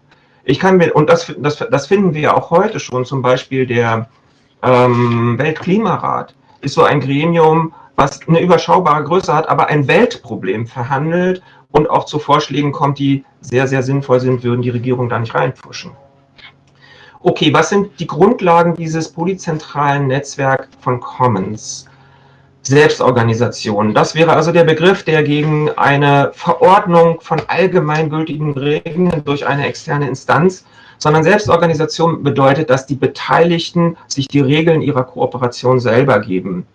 Ich kann mir, und das, das, das finden wir ja auch heute schon, zum Beispiel der ähm, Weltklimarat ist so ein Gremium, was eine überschaubare Größe hat, aber ein Weltproblem verhandelt und auch zu Vorschlägen kommt, die sehr, sehr sinnvoll sind, würden die Regierung da nicht reinpfuschen. Okay, was sind die Grundlagen dieses polyzentralen Netzwerks von Commons? Selbstorganisation. Das wäre also der Begriff, der gegen eine Verordnung von allgemeingültigen Regeln durch eine externe Instanz, sondern Selbstorganisation bedeutet, dass die Beteiligten sich die Regeln ihrer Kooperation selber geben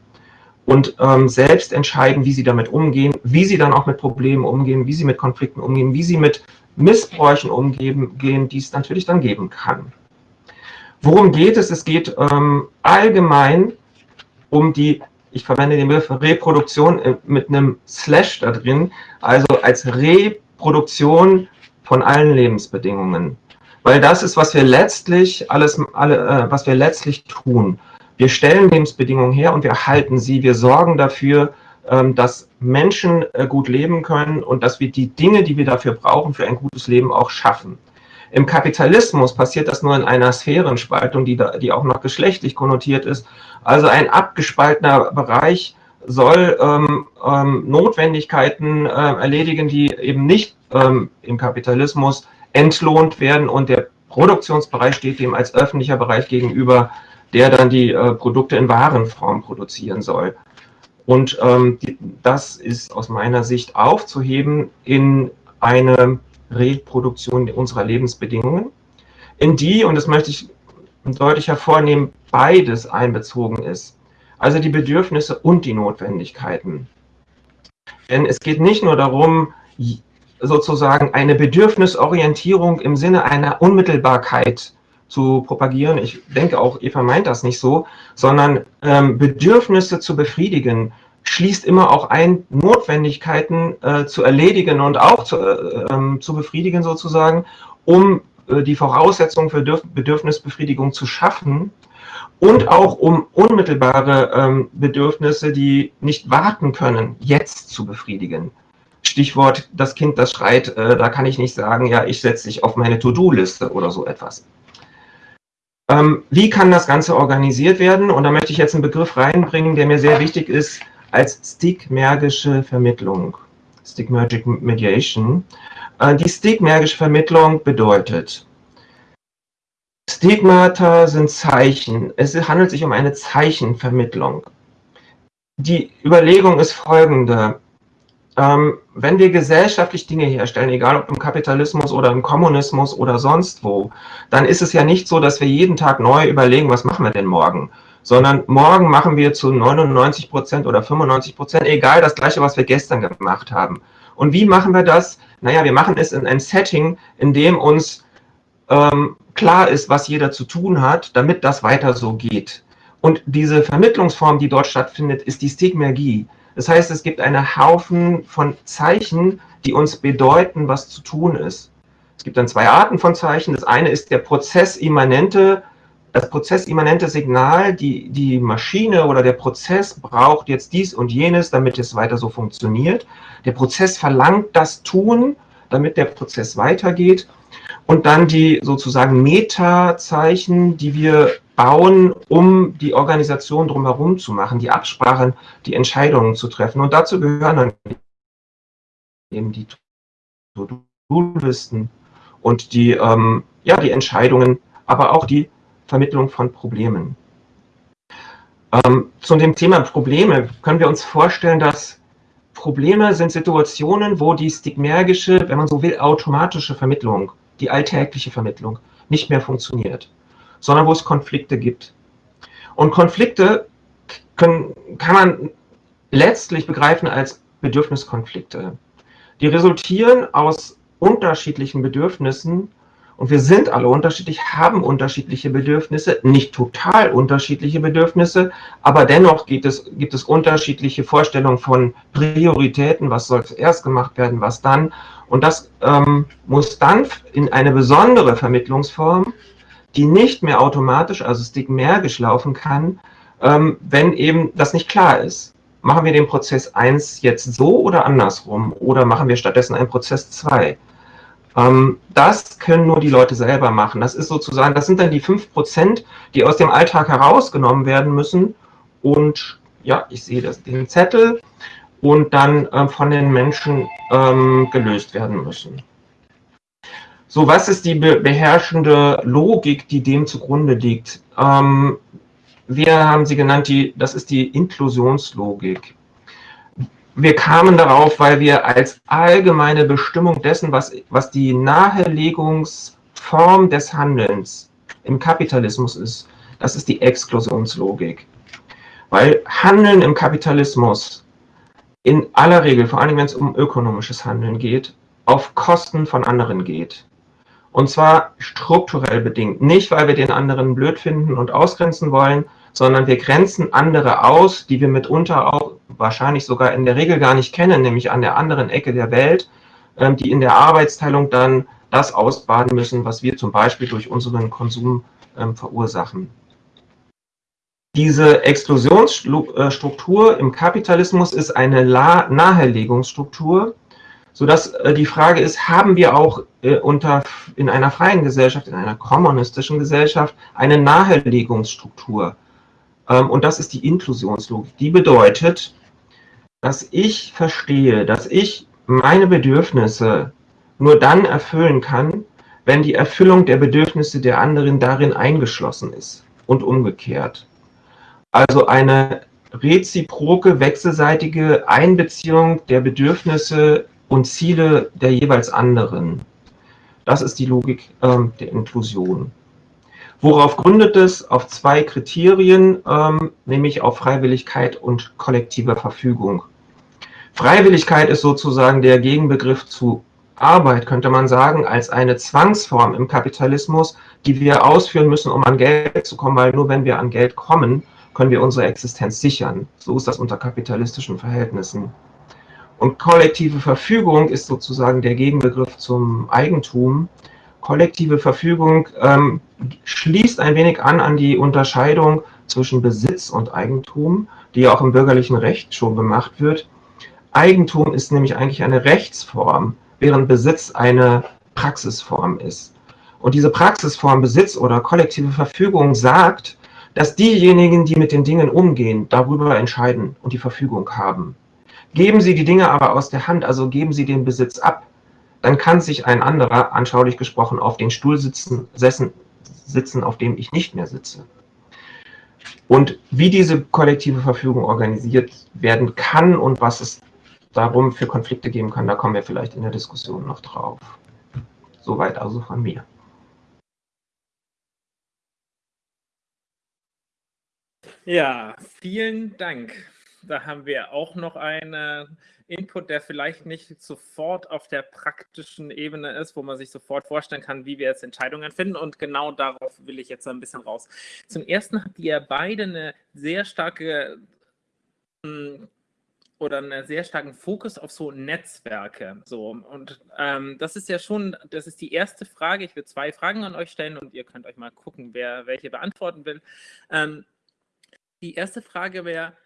und ähm, selbst entscheiden, wie sie damit umgehen, wie sie dann auch mit Problemen umgehen, wie sie mit Konflikten umgehen, wie sie mit Missbräuchen umgehen, die es natürlich dann geben kann. Worum geht es? Es geht ähm, allgemein um die, ich verwende den Begriff Reproduktion äh, mit einem Slash da drin, also als Reproduktion von allen Lebensbedingungen. Weil das ist, was wir letztlich alles, alle, äh, was wir letztlich tun. Wir stellen Lebensbedingungen her und wir halten sie. Wir sorgen dafür, ähm, dass Menschen äh, gut leben können und dass wir die Dinge, die wir dafür brauchen, für ein gutes Leben auch schaffen. Im Kapitalismus passiert das nur in einer Sphärenspaltung, die, da, die auch noch geschlechtlich konnotiert ist. Also ein abgespaltener Bereich soll ähm, ähm, Notwendigkeiten äh, erledigen, die eben nicht ähm, im Kapitalismus entlohnt werden und der Produktionsbereich steht dem als öffentlicher Bereich gegenüber, der dann die äh, Produkte in Warenform produzieren soll. Und ähm, die, das ist aus meiner Sicht aufzuheben in eine Reproduktion unserer Lebensbedingungen, in die, und das möchte ich deutlich hervornehmen, beides einbezogen ist. Also die Bedürfnisse und die Notwendigkeiten. Denn es geht nicht nur darum, sozusagen eine Bedürfnisorientierung im Sinne einer Unmittelbarkeit zu propagieren. Ich denke auch, Eva meint das nicht so, sondern ähm, Bedürfnisse zu befriedigen, schließt immer auch ein, Notwendigkeiten äh, zu erledigen und auch zu, äh, ähm, zu befriedigen sozusagen, um äh, die Voraussetzungen für Dürf Bedürfnisbefriedigung zu schaffen und auch um unmittelbare ähm, Bedürfnisse, die nicht warten können, jetzt zu befriedigen. Stichwort, das Kind, das schreit, äh, da kann ich nicht sagen, ja, ich setze dich auf meine To-Do-Liste oder so etwas. Ähm, wie kann das Ganze organisiert werden? Und da möchte ich jetzt einen Begriff reinbringen, der mir sehr wichtig ist, als stigmergische Vermittlung, Stigmergic Mediation. Äh, die stigmergische Vermittlung bedeutet, Stigmata sind Zeichen. Es handelt sich um eine Zeichenvermittlung. Die Überlegung ist folgende. Ähm, wenn wir gesellschaftlich Dinge herstellen, egal ob im Kapitalismus oder im Kommunismus oder sonst wo, dann ist es ja nicht so, dass wir jeden Tag neu überlegen, was machen wir denn morgen, sondern morgen machen wir zu 99 Prozent oder 95 Prozent, egal das gleiche, was wir gestern gemacht haben. Und wie machen wir das? Naja, wir machen es in einem Setting, in dem uns ähm, klar ist, was jeder zu tun hat, damit das weiter so geht. Und diese Vermittlungsform, die dort stattfindet, ist die Stigmergie. Das heißt, es gibt einen Haufen von Zeichen, die uns bedeuten, was zu tun ist. Es gibt dann zwei Arten von Zeichen. Das eine ist der prozessimmanente das prozessimmanente Signal, die, die Maschine oder der Prozess braucht jetzt dies und jenes, damit es weiter so funktioniert. Der Prozess verlangt das Tun, damit der Prozess weitergeht. Und dann die sozusagen Meta-Zeichen, die wir bauen, um die Organisation drumherum zu machen, die Absprachen, die Entscheidungen zu treffen. Und dazu gehören dann eben die To-Do-Listen und die, ähm, ja, die Entscheidungen, aber auch die Vermittlung von Problemen. Ähm, zu dem Thema Probleme können wir uns vorstellen, dass Probleme sind Situationen, wo die stigmergische, wenn man so will, automatische Vermittlung, die alltägliche Vermittlung nicht mehr funktioniert, sondern wo es Konflikte gibt. Und Konflikte können, kann man letztlich begreifen als Bedürfniskonflikte. Die resultieren aus unterschiedlichen Bedürfnissen und wir sind alle unterschiedlich, haben unterschiedliche Bedürfnisse, nicht total unterschiedliche Bedürfnisse, aber dennoch gibt es, gibt es unterschiedliche Vorstellungen von Prioritäten, was soll zuerst gemacht werden, was dann. Und das ähm, muss dann in eine besondere Vermittlungsform, die nicht mehr automatisch, also stigmergisch laufen kann, ähm, wenn eben das nicht klar ist. Machen wir den Prozess 1 jetzt so oder andersrum? Oder machen wir stattdessen einen Prozess 2? Ähm, das können nur die Leute selber machen. Das ist sozusagen, das sind dann die 5%, die aus dem Alltag herausgenommen werden müssen. Und ja, ich sehe das, den Zettel und dann ähm, von den Menschen ähm, gelöst werden müssen. So, was ist die be beherrschende Logik, die dem zugrunde liegt? Ähm, wir haben sie genannt, die, das ist die Inklusionslogik wir kamen darauf, weil wir als allgemeine Bestimmung dessen, was, was die Nahelegungsform des Handelns im Kapitalismus ist, das ist die Exklusionslogik. Weil Handeln im Kapitalismus in aller Regel, vor allem wenn es um ökonomisches Handeln geht, auf Kosten von anderen geht. Und zwar strukturell bedingt. Nicht, weil wir den anderen blöd finden und ausgrenzen wollen, sondern wir grenzen andere aus, die wir mitunter auch wahrscheinlich sogar in der Regel gar nicht kennen, nämlich an der anderen Ecke der Welt, ähm, die in der Arbeitsteilung dann das ausbaden müssen, was wir zum Beispiel durch unseren Konsum ähm, verursachen. Diese Exklusionsstruktur im Kapitalismus ist eine Nahelegungsstruktur, sodass äh, die Frage ist, haben wir auch äh, unter, in einer freien Gesellschaft, in einer kommunistischen Gesellschaft eine Nahelegungsstruktur? Ähm, und das ist die Inklusionslogik. Die bedeutet, dass ich verstehe, dass ich meine Bedürfnisse nur dann erfüllen kann, wenn die Erfüllung der Bedürfnisse der anderen darin eingeschlossen ist und umgekehrt. Also eine reziproke, wechselseitige Einbeziehung der Bedürfnisse und Ziele der jeweils anderen. Das ist die Logik ähm, der Inklusion. Worauf gründet es? Auf zwei Kriterien, ähm, nämlich auf Freiwilligkeit und kollektive Verfügung. Freiwilligkeit ist sozusagen der Gegenbegriff zu Arbeit, könnte man sagen, als eine Zwangsform im Kapitalismus, die wir ausführen müssen, um an Geld zu kommen, weil nur wenn wir an Geld kommen, können wir unsere Existenz sichern. So ist das unter kapitalistischen Verhältnissen. Und kollektive Verfügung ist sozusagen der Gegenbegriff zum Eigentum, kollektive Verfügung ähm, schließt ein wenig an an die Unterscheidung zwischen Besitz und Eigentum, die ja auch im bürgerlichen Recht schon gemacht wird. Eigentum ist nämlich eigentlich eine Rechtsform, während Besitz eine Praxisform ist. Und diese Praxisform Besitz oder kollektive Verfügung sagt, dass diejenigen, die mit den Dingen umgehen, darüber entscheiden und die Verfügung haben. Geben sie die Dinge aber aus der Hand, also geben sie den Besitz ab, dann kann sich ein anderer, anschaulich gesprochen, auf den Stuhl sitzen, sessen, sitzen, auf dem ich nicht mehr sitze. Und wie diese kollektive Verfügung organisiert werden kann und was es darum für Konflikte geben kann, da kommen wir vielleicht in der Diskussion noch drauf. Soweit also von mir. Ja, vielen Dank. Da haben wir auch noch einen Input, der vielleicht nicht sofort auf der praktischen Ebene ist, wo man sich sofort vorstellen kann, wie wir jetzt Entscheidungen finden. Und genau darauf will ich jetzt ein bisschen raus. Zum Ersten habt ihr beide eine sehr starke hm, oder einen sehr starken Fokus auf so Netzwerke. So und ähm, das ist ja schon, das ist die erste Frage. Ich will zwei Fragen an euch stellen und ihr könnt euch mal gucken, wer welche beantworten will. Ähm, die erste Frage wäre,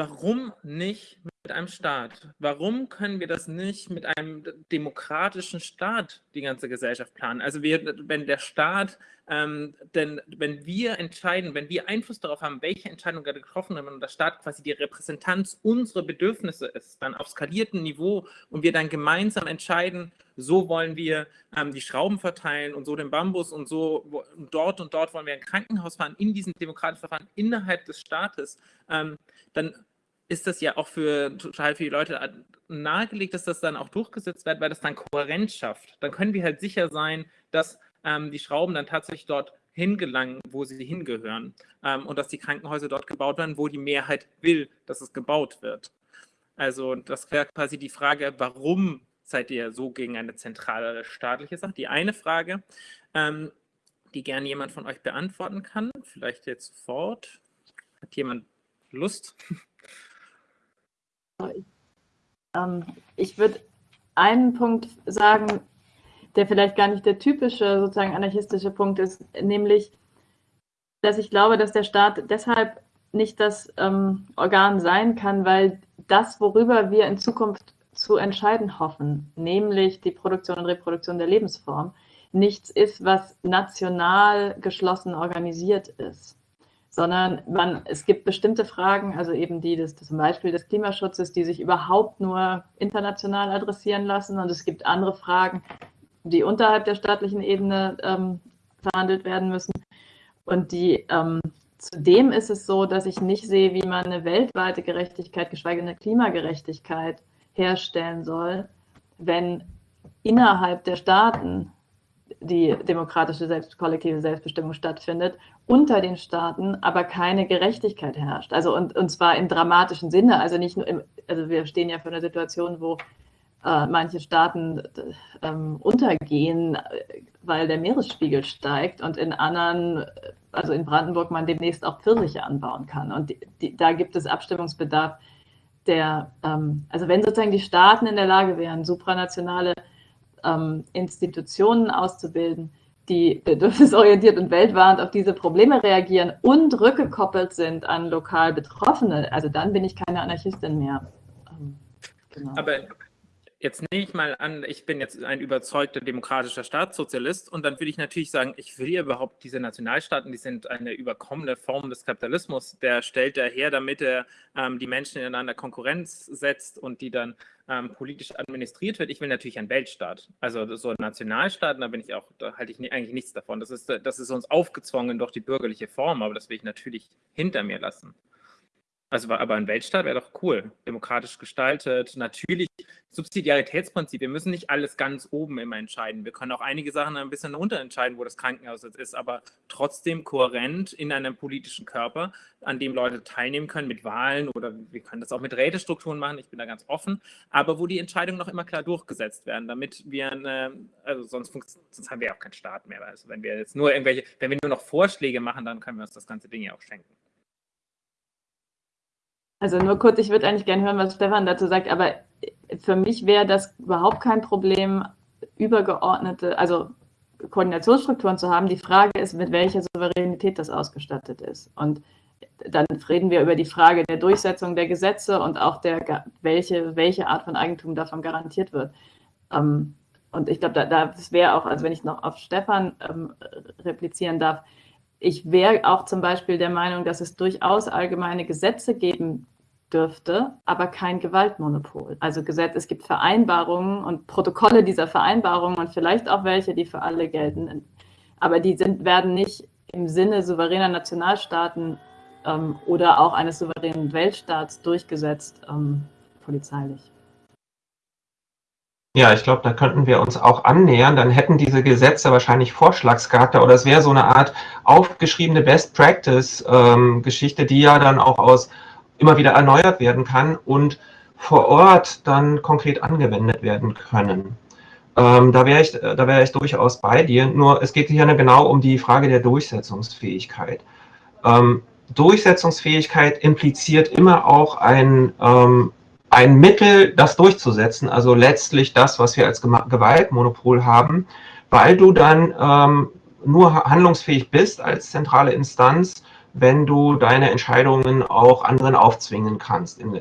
warum nicht mit einem Staat. Warum können wir das nicht mit einem demokratischen Staat die ganze Gesellschaft planen? Also wir, wenn der Staat, ähm, denn wenn wir entscheiden, wenn wir Einfluss darauf haben, welche Entscheidung gerade getroffen wird und der Staat quasi die Repräsentanz unserer Bedürfnisse ist, dann auf skaliertem Niveau und wir dann gemeinsam entscheiden, so wollen wir ähm, die Schrauben verteilen und so den Bambus und so wo, dort und dort wollen wir ein Krankenhaus fahren, in diesem demokratischen Verfahren innerhalb des Staates, ähm, dann ist das ja auch für total viele Leute nahegelegt, dass das dann auch durchgesetzt wird, weil das dann Kohärenz schafft. Dann können wir halt sicher sein, dass ähm, die Schrauben dann tatsächlich dort hingelangen, wo sie hingehören ähm, und dass die Krankenhäuser dort gebaut werden, wo die Mehrheit will, dass es gebaut wird. Also das wäre quasi die Frage, warum seid ihr so gegen eine zentrale staatliche Sache? Die eine Frage, ähm, die gerne jemand von euch beantworten kann, vielleicht jetzt sofort. Hat jemand Lust? Ähm, ich würde einen Punkt sagen, der vielleicht gar nicht der typische sozusagen anarchistische Punkt ist, nämlich, dass ich glaube, dass der Staat deshalb nicht das ähm, Organ sein kann, weil das, worüber wir in Zukunft zu entscheiden hoffen, nämlich die Produktion und Reproduktion der Lebensform, nichts ist, was national geschlossen organisiert ist sondern man, es gibt bestimmte Fragen, also eben die des, zum Beispiel des Klimaschutzes, die sich überhaupt nur international adressieren lassen. Und es gibt andere Fragen, die unterhalb der staatlichen Ebene ähm, verhandelt werden müssen. Und die ähm, Zudem ist es so, dass ich nicht sehe, wie man eine weltweite Gerechtigkeit, geschweige denn eine Klimagerechtigkeit herstellen soll, wenn innerhalb der Staaten die demokratische Selbst kollektive Selbstbestimmung stattfindet, unter den Staaten aber keine Gerechtigkeit herrscht. Also und, und zwar im dramatischen Sinne. Also nicht nur im, also wir stehen ja vor einer Situation, wo äh, manche Staaten äh, untergehen, weil der Meeresspiegel steigt und in anderen, also in Brandenburg, man demnächst auch Pfirsiche anbauen kann. Und die, die, da gibt es Abstimmungsbedarf, der, ähm, also wenn sozusagen die Staaten in der Lage wären, supranationale ähm, Institutionen auszubilden, die bedürfnisorientiert und weltwarend auf diese Probleme reagieren und rückgekoppelt sind an lokal Betroffene, also dann bin ich keine Anarchistin mehr. Ähm, genau. Aber jetzt nehme ich mal an, ich bin jetzt ein überzeugter demokratischer Staatssozialist und dann würde ich natürlich sagen, ich will ja überhaupt diese Nationalstaaten, die sind eine überkommene Form des Kapitalismus. Der stellt daher, damit er ähm, die Menschen ineinander Konkurrenz setzt und die dann ähm, politisch administriert wird. Ich will natürlich einen Weltstaat. Also so Nationalstaaten, da bin ich auch, da halte ich eigentlich nichts davon. Das ist, das ist uns aufgezwungen durch die bürgerliche Form, aber das will ich natürlich hinter mir lassen. Also, aber ein Weltstaat wäre doch cool, demokratisch gestaltet. Natürlich Subsidiaritätsprinzip. Wir müssen nicht alles ganz oben immer entscheiden. Wir können auch einige Sachen ein bisschen unterentscheiden, wo das Krankenhaus jetzt ist, aber trotzdem kohärent in einem politischen Körper, an dem Leute teilnehmen können mit Wahlen oder wir können das auch mit Rätestrukturen machen. Ich bin da ganz offen, aber wo die Entscheidungen noch immer klar durchgesetzt werden, damit wir, eine, also sonst, sonst haben wir auch keinen Staat mehr. Also wenn wir jetzt nur irgendwelche, wenn wir nur noch Vorschläge machen, dann können wir uns das ganze Ding ja auch schenken. Also nur kurz, ich würde eigentlich gerne hören, was Stefan dazu sagt, aber für mich wäre das überhaupt kein Problem, übergeordnete, also Koordinationsstrukturen zu haben. Die Frage ist, mit welcher Souveränität das ausgestattet ist. Und dann reden wir über die Frage der Durchsetzung der Gesetze und auch der, welche, welche Art von Eigentum davon garantiert wird. Ähm, und ich glaube, da, das wäre auch, also wenn ich noch auf Stefan ähm, replizieren darf, ich wäre auch zum Beispiel der Meinung, dass es durchaus allgemeine Gesetze geben dürfte, aber kein Gewaltmonopol. Also Gesetz, es gibt Vereinbarungen und Protokolle dieser Vereinbarungen und vielleicht auch welche, die für alle gelten. Aber die sind, werden nicht im Sinne souveräner Nationalstaaten ähm, oder auch eines souveränen Weltstaats durchgesetzt ähm, polizeilich. Ja, ich glaube, da könnten wir uns auch annähern. Dann hätten diese Gesetze wahrscheinlich Vorschlagscharakter oder es wäre so eine Art aufgeschriebene Best-Practice-Geschichte, ähm, die ja dann auch aus immer wieder erneuert werden kann und vor Ort dann konkret angewendet werden können. Ähm, da wäre ich, da wäre ich durchaus bei dir. Nur es geht hier genau um die Frage der Durchsetzungsfähigkeit. Ähm, Durchsetzungsfähigkeit impliziert immer auch ein ähm, ein Mittel, das durchzusetzen, also letztlich das, was wir als Gewaltmonopol haben, weil du dann ähm, nur handlungsfähig bist als zentrale Instanz, wenn du deine Entscheidungen auch anderen aufzwingen kannst in, äh,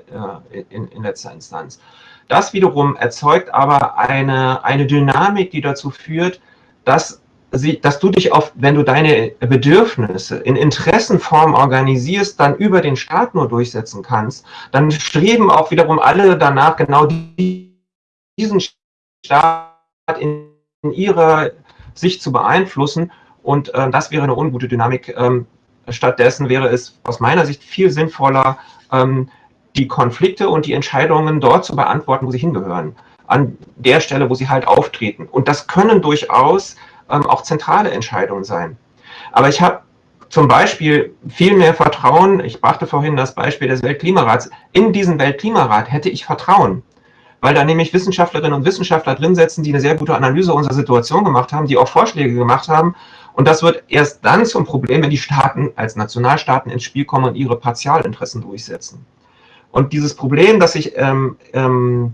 in, in letzter Instanz. Das wiederum erzeugt aber eine, eine Dynamik, die dazu führt, dass, sie, dass du dich auf, wenn du deine Bedürfnisse in Interessenform organisierst, dann über den Staat nur durchsetzen kannst, dann streben auch wiederum alle danach, genau diesen Staat in, in ihrer Sicht zu beeinflussen. Und äh, das wäre eine ungute Dynamik. Ähm, stattdessen wäre es aus meiner Sicht viel sinnvoller, ähm, die Konflikte und die Entscheidungen dort zu beantworten, wo sie hingehören. An der Stelle, wo sie halt auftreten. Und das können durchaus ähm, auch zentrale Entscheidungen sein. Aber ich habe zum Beispiel viel mehr Vertrauen, ich brachte vorhin das Beispiel des Weltklimarats, in diesen Weltklimarat hätte ich Vertrauen, weil da nämlich Wissenschaftlerinnen und Wissenschaftler drin sitzen, die eine sehr gute Analyse unserer Situation gemacht haben, die auch Vorschläge gemacht haben. Und das wird erst dann zum Problem, wenn die Staaten als Nationalstaaten ins Spiel kommen und ihre Partialinteressen durchsetzen. Und dieses Problem, dass sich ähm, ähm,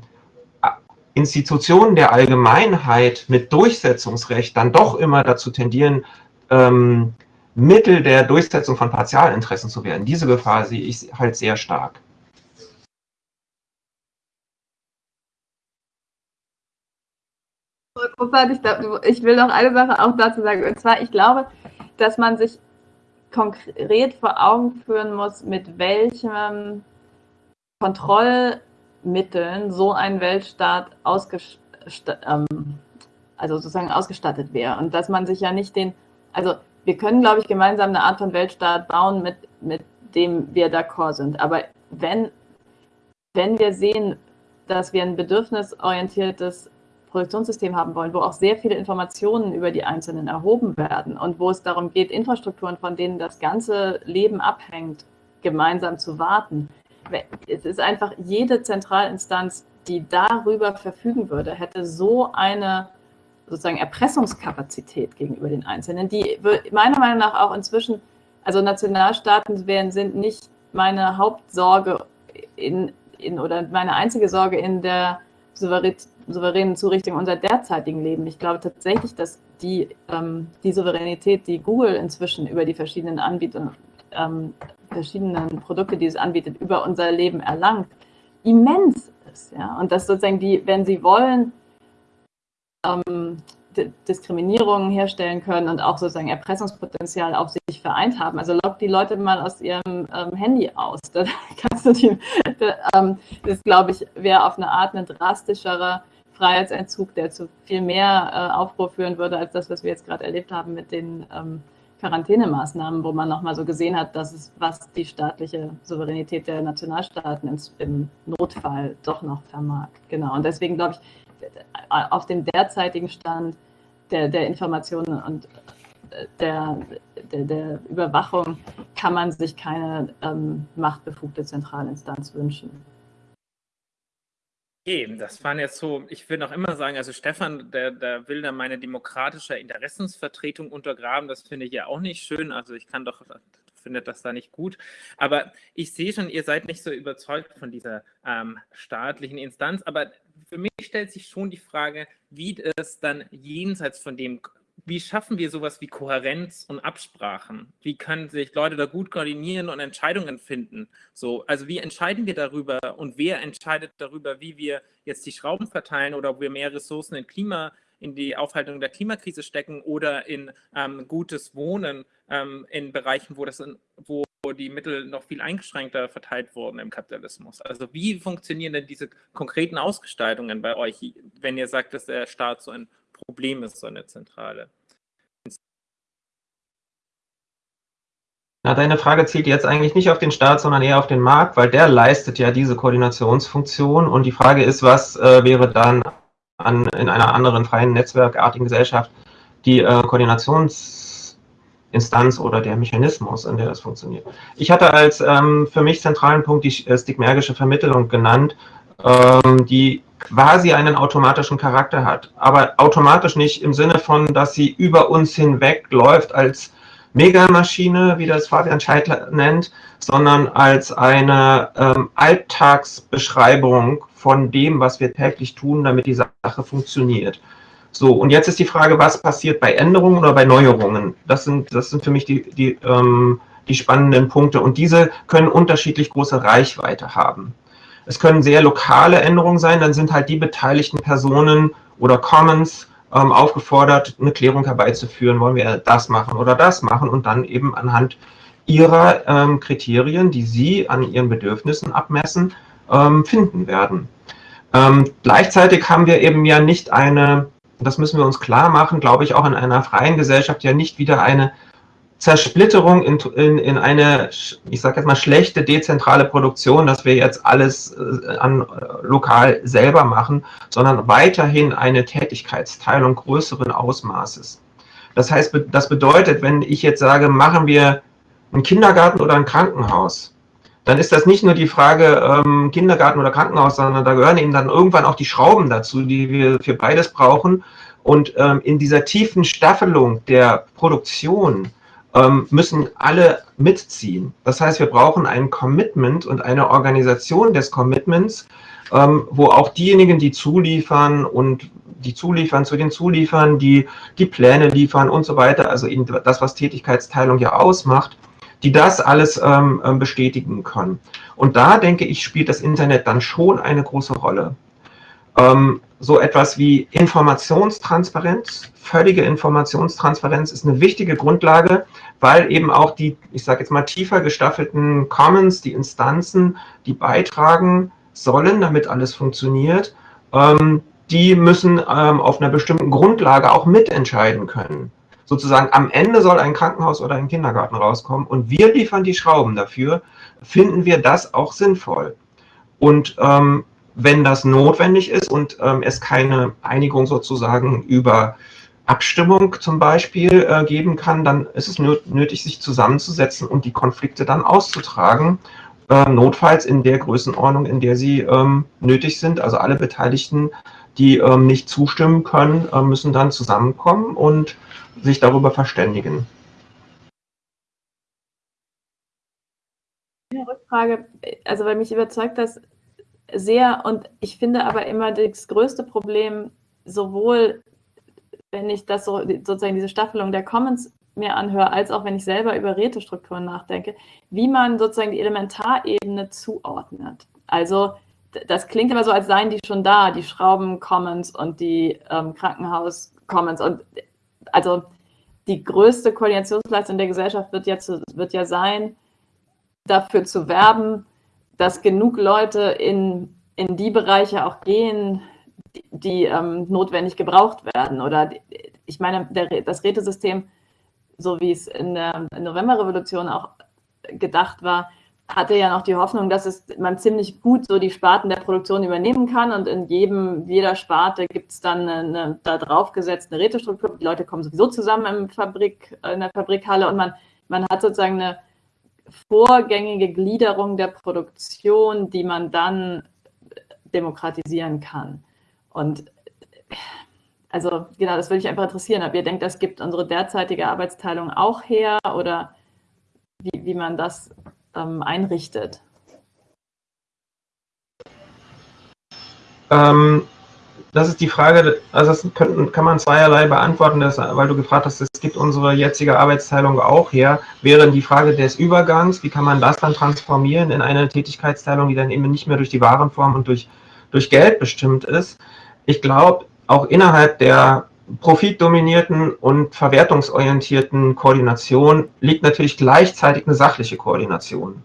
Institutionen der Allgemeinheit mit Durchsetzungsrecht dann doch immer dazu tendieren, ähm, Mittel der Durchsetzung von Partialinteressen zu werden, diese Gefahr sehe ich halt sehr stark. Ich will noch eine Sache auch dazu sagen. Und zwar, ich glaube, dass man sich konkret vor Augen führen muss, mit welchem Kontrollmitteln so ein Weltstaat ähm, also sozusagen ausgestattet wäre. Und dass man sich ja nicht den, also wir können, glaube ich, gemeinsam eine Art von Weltstaat bauen, mit, mit dem wir d'accord sind. Aber wenn, wenn wir sehen, dass wir ein bedürfnisorientiertes Produktionssystem haben wollen, wo auch sehr viele Informationen über die Einzelnen erhoben werden und wo es darum geht, Infrastrukturen, von denen das ganze Leben abhängt, gemeinsam zu warten, es ist einfach jede Zentralinstanz, die darüber verfügen würde, hätte so eine sozusagen Erpressungskapazität gegenüber den Einzelnen, die meiner Meinung nach auch inzwischen, also Nationalstaaten wären, sind nicht meine Hauptsorge in, in, oder meine einzige Sorge in der souveränen Zurichtung unserer derzeitigen Leben. Ich glaube tatsächlich, dass die, ähm, die Souveränität, die Google inzwischen über die verschiedenen Anbieter ähm, verschiedenen Produkte, die es anbietet, über unser Leben erlangt, immens ist. Ja? Und dass sozusagen die, wenn sie wollen, ähm, Diskriminierungen herstellen können und auch sozusagen Erpressungspotenzial auf sich vereint haben. Also log die Leute mal aus ihrem ähm, Handy aus. Da kannst du die, da, ähm, das glaube ich, wäre auf eine Art ein drastischerer Freiheitsentzug, der zu viel mehr äh, Aufruhr führen würde, als das, was wir jetzt gerade erlebt haben mit den ähm, Quarantänemaßnahmen, wo man nochmal so gesehen hat, dass es, was die staatliche Souveränität der Nationalstaaten im, Notfall doch noch vermag. Genau. Und deswegen glaube ich, auf dem derzeitigen Stand der, der Informationen und äh, der, der, der, Überwachung kann man sich keine ähm, machtbefugte Zentralinstanz wünschen. Okay, das waren jetzt so, ich will noch immer sagen, also Stefan, der, der will da meine demokratische Interessensvertretung untergraben, das finde ich ja auch nicht schön, also ich kann doch, finde das da nicht gut, aber ich sehe schon, ihr seid nicht so überzeugt von dieser ähm, staatlichen Instanz, aber für mich stellt sich schon die Frage, wie es dann jenseits von dem wie schaffen wir sowas wie Kohärenz und Absprachen? Wie können sich Leute da gut koordinieren und Entscheidungen finden? So, also wie entscheiden wir darüber und wer entscheidet darüber, wie wir jetzt die Schrauben verteilen oder ob wir mehr Ressourcen in Klima, in die Aufhaltung der Klimakrise stecken oder in ähm, gutes Wohnen ähm, in Bereichen, wo das in, wo die Mittel noch viel eingeschränkter verteilt wurden im Kapitalismus. Also wie funktionieren denn diese konkreten Ausgestaltungen bei euch, wenn ihr sagt, dass der Staat so ein Problem ist, so eine zentrale. Na, deine Frage zielt jetzt eigentlich nicht auf den Staat, sondern eher auf den Markt, weil der leistet ja diese Koordinationsfunktion. Und die Frage ist, was äh, wäre dann an, in einer anderen freien netzwerkartigen Gesellschaft die äh, Koordinationsinstanz oder der Mechanismus, in der das funktioniert. Ich hatte als ähm, für mich zentralen Punkt die äh, stigmergische Vermittlung genannt, ähm, die quasi einen automatischen Charakter hat. Aber automatisch nicht im Sinne von, dass sie über uns hinweg läuft als Megamaschine, wie das Fabian Scheidler nennt, sondern als eine ähm, Alltagsbeschreibung von dem, was wir täglich tun, damit die Sache funktioniert. So, und jetzt ist die Frage, was passiert bei Änderungen oder bei Neuerungen? Das sind, das sind für mich die, die, ähm, die spannenden Punkte und diese können unterschiedlich große Reichweite haben. Es können sehr lokale Änderungen sein, dann sind halt die beteiligten Personen oder Commons ähm, aufgefordert, eine Klärung herbeizuführen, wollen wir das machen oder das machen und dann eben anhand ihrer ähm, Kriterien, die sie an ihren Bedürfnissen abmessen, ähm, finden werden. Ähm, gleichzeitig haben wir eben ja nicht eine, das müssen wir uns klar machen, glaube ich, auch in einer freien Gesellschaft ja nicht wieder eine Zersplitterung in, in, in eine, ich sage jetzt mal, schlechte dezentrale Produktion, dass wir jetzt alles äh, an, äh, lokal selber machen, sondern weiterhin eine Tätigkeitsteilung größeren Ausmaßes. Das heißt, das bedeutet, wenn ich jetzt sage, machen wir einen Kindergarten oder ein Krankenhaus, dann ist das nicht nur die Frage ähm, Kindergarten oder Krankenhaus, sondern da gehören eben dann irgendwann auch die Schrauben dazu, die wir für beides brauchen. Und ähm, in dieser tiefen Staffelung der Produktion ähm, müssen alle mitziehen. Das heißt, wir brauchen ein Commitment und eine Organisation des Commitments, ähm, wo auch diejenigen, die zuliefern und die zuliefern zu den Zuliefern, die die Pläne liefern und so weiter, also eben das, was Tätigkeitsteilung ja ausmacht, die das alles ähm, ähm, bestätigen können. Und da, denke ich, spielt das Internet dann schon eine große Rolle. Ähm, so etwas wie Informationstransparenz, völlige Informationstransparenz ist eine wichtige Grundlage, weil eben auch die, ich sage jetzt mal, tiefer gestaffelten Commons, die Instanzen, die beitragen sollen, damit alles funktioniert, ähm, die müssen ähm, auf einer bestimmten Grundlage auch mitentscheiden können sozusagen am Ende soll ein Krankenhaus oder ein Kindergarten rauskommen und wir liefern die Schrauben dafür, finden wir das auch sinnvoll. Und ähm, wenn das notwendig ist und ähm, es keine Einigung sozusagen über Abstimmung zum Beispiel äh, geben kann, dann ist es nötig, sich zusammenzusetzen und die Konflikte dann auszutragen, äh, notfalls in der Größenordnung, in der sie ähm, nötig sind. Also alle Beteiligten, die ähm, nicht zustimmen können, äh, müssen dann zusammenkommen und sich darüber verständigen. Eine Rückfrage, also weil mich überzeugt das sehr und ich finde aber immer das größte Problem, sowohl wenn ich das so, sozusagen diese Staffelung der Commons mir anhöre, als auch wenn ich selber über Rätestrukturen nachdenke, wie man sozusagen die Elementarebene zuordnet. Also das klingt immer so, als seien die schon da, die Schrauben-Commons und die ähm, Krankenhaus-Commons. Und also die größte Koordinationsleistung der Gesellschaft wird ja, zu, wird ja sein, dafür zu werben, dass genug Leute in, in die Bereiche auch gehen, die, die ähm, notwendig gebraucht werden. Oder ich meine, der, das Rätesystem, so wie es in der Novemberrevolution auch gedacht war, hatte ja noch die Hoffnung, dass es, man ziemlich gut so die Sparten der Produktion übernehmen kann und in jedem, jeder Sparte gibt es dann eine, da drauf gesetzt eine Rätestruktur. Die Leute kommen sowieso zusammen Fabrik, in der Fabrikhalle und man, man hat sozusagen eine vorgängige Gliederung der Produktion, die man dann demokratisieren kann. Und also genau, das würde ich einfach interessieren, ob ihr denkt, das gibt unsere derzeitige Arbeitsteilung auch her oder wie, wie man das ähm, einrichtet? Ähm, das ist die Frage, also das kann, kann man zweierlei beantworten, das, weil du gefragt hast, es gibt unsere jetzige Arbeitsteilung auch her, wäre die Frage des Übergangs, wie kann man das dann transformieren in eine Tätigkeitsteilung, die dann eben nicht mehr durch die Warenform und durch, durch Geld bestimmt ist. Ich glaube, auch innerhalb der profitdominierten und verwertungsorientierten Koordination liegt natürlich gleichzeitig eine sachliche Koordination.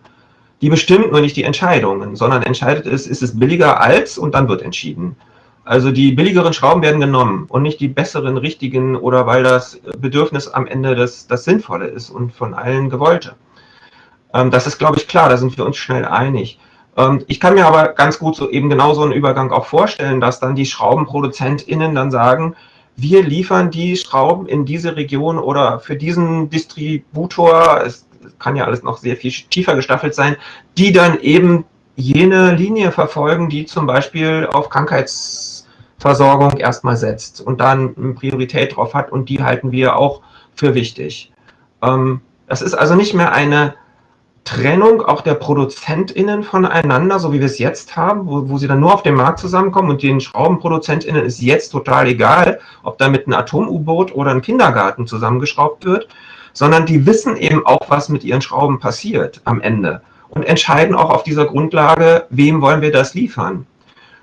Die bestimmt nur nicht die Entscheidungen, sondern entscheidet es, ist es billiger als und dann wird entschieden. Also die billigeren Schrauben werden genommen und nicht die besseren, richtigen oder weil das Bedürfnis am Ende das, das Sinnvolle ist und von allen gewollte. Ähm, das ist, glaube ich, klar, da sind wir uns schnell einig. Ähm, ich kann mir aber ganz gut so eben genau so einen Übergang auch vorstellen, dass dann die SchraubenproduzentInnen dann sagen, wir liefern die Schrauben in diese Region oder für diesen Distributor, es kann ja alles noch sehr viel tiefer gestaffelt sein, die dann eben jene Linie verfolgen, die zum Beispiel auf Krankheitsversorgung erstmal setzt und dann eine Priorität drauf hat und die halten wir auch für wichtig. Ähm, das ist also nicht mehr eine Trennung auch der ProduzentInnen voneinander, so wie wir es jetzt haben, wo, wo sie dann nur auf dem Markt zusammenkommen und den SchraubenproduzentInnen ist jetzt total egal, ob da mit einem Atom-U-Boot oder ein Kindergarten zusammengeschraubt wird, sondern die wissen eben auch, was mit ihren Schrauben passiert am Ende und entscheiden auch auf dieser Grundlage, wem wollen wir das liefern.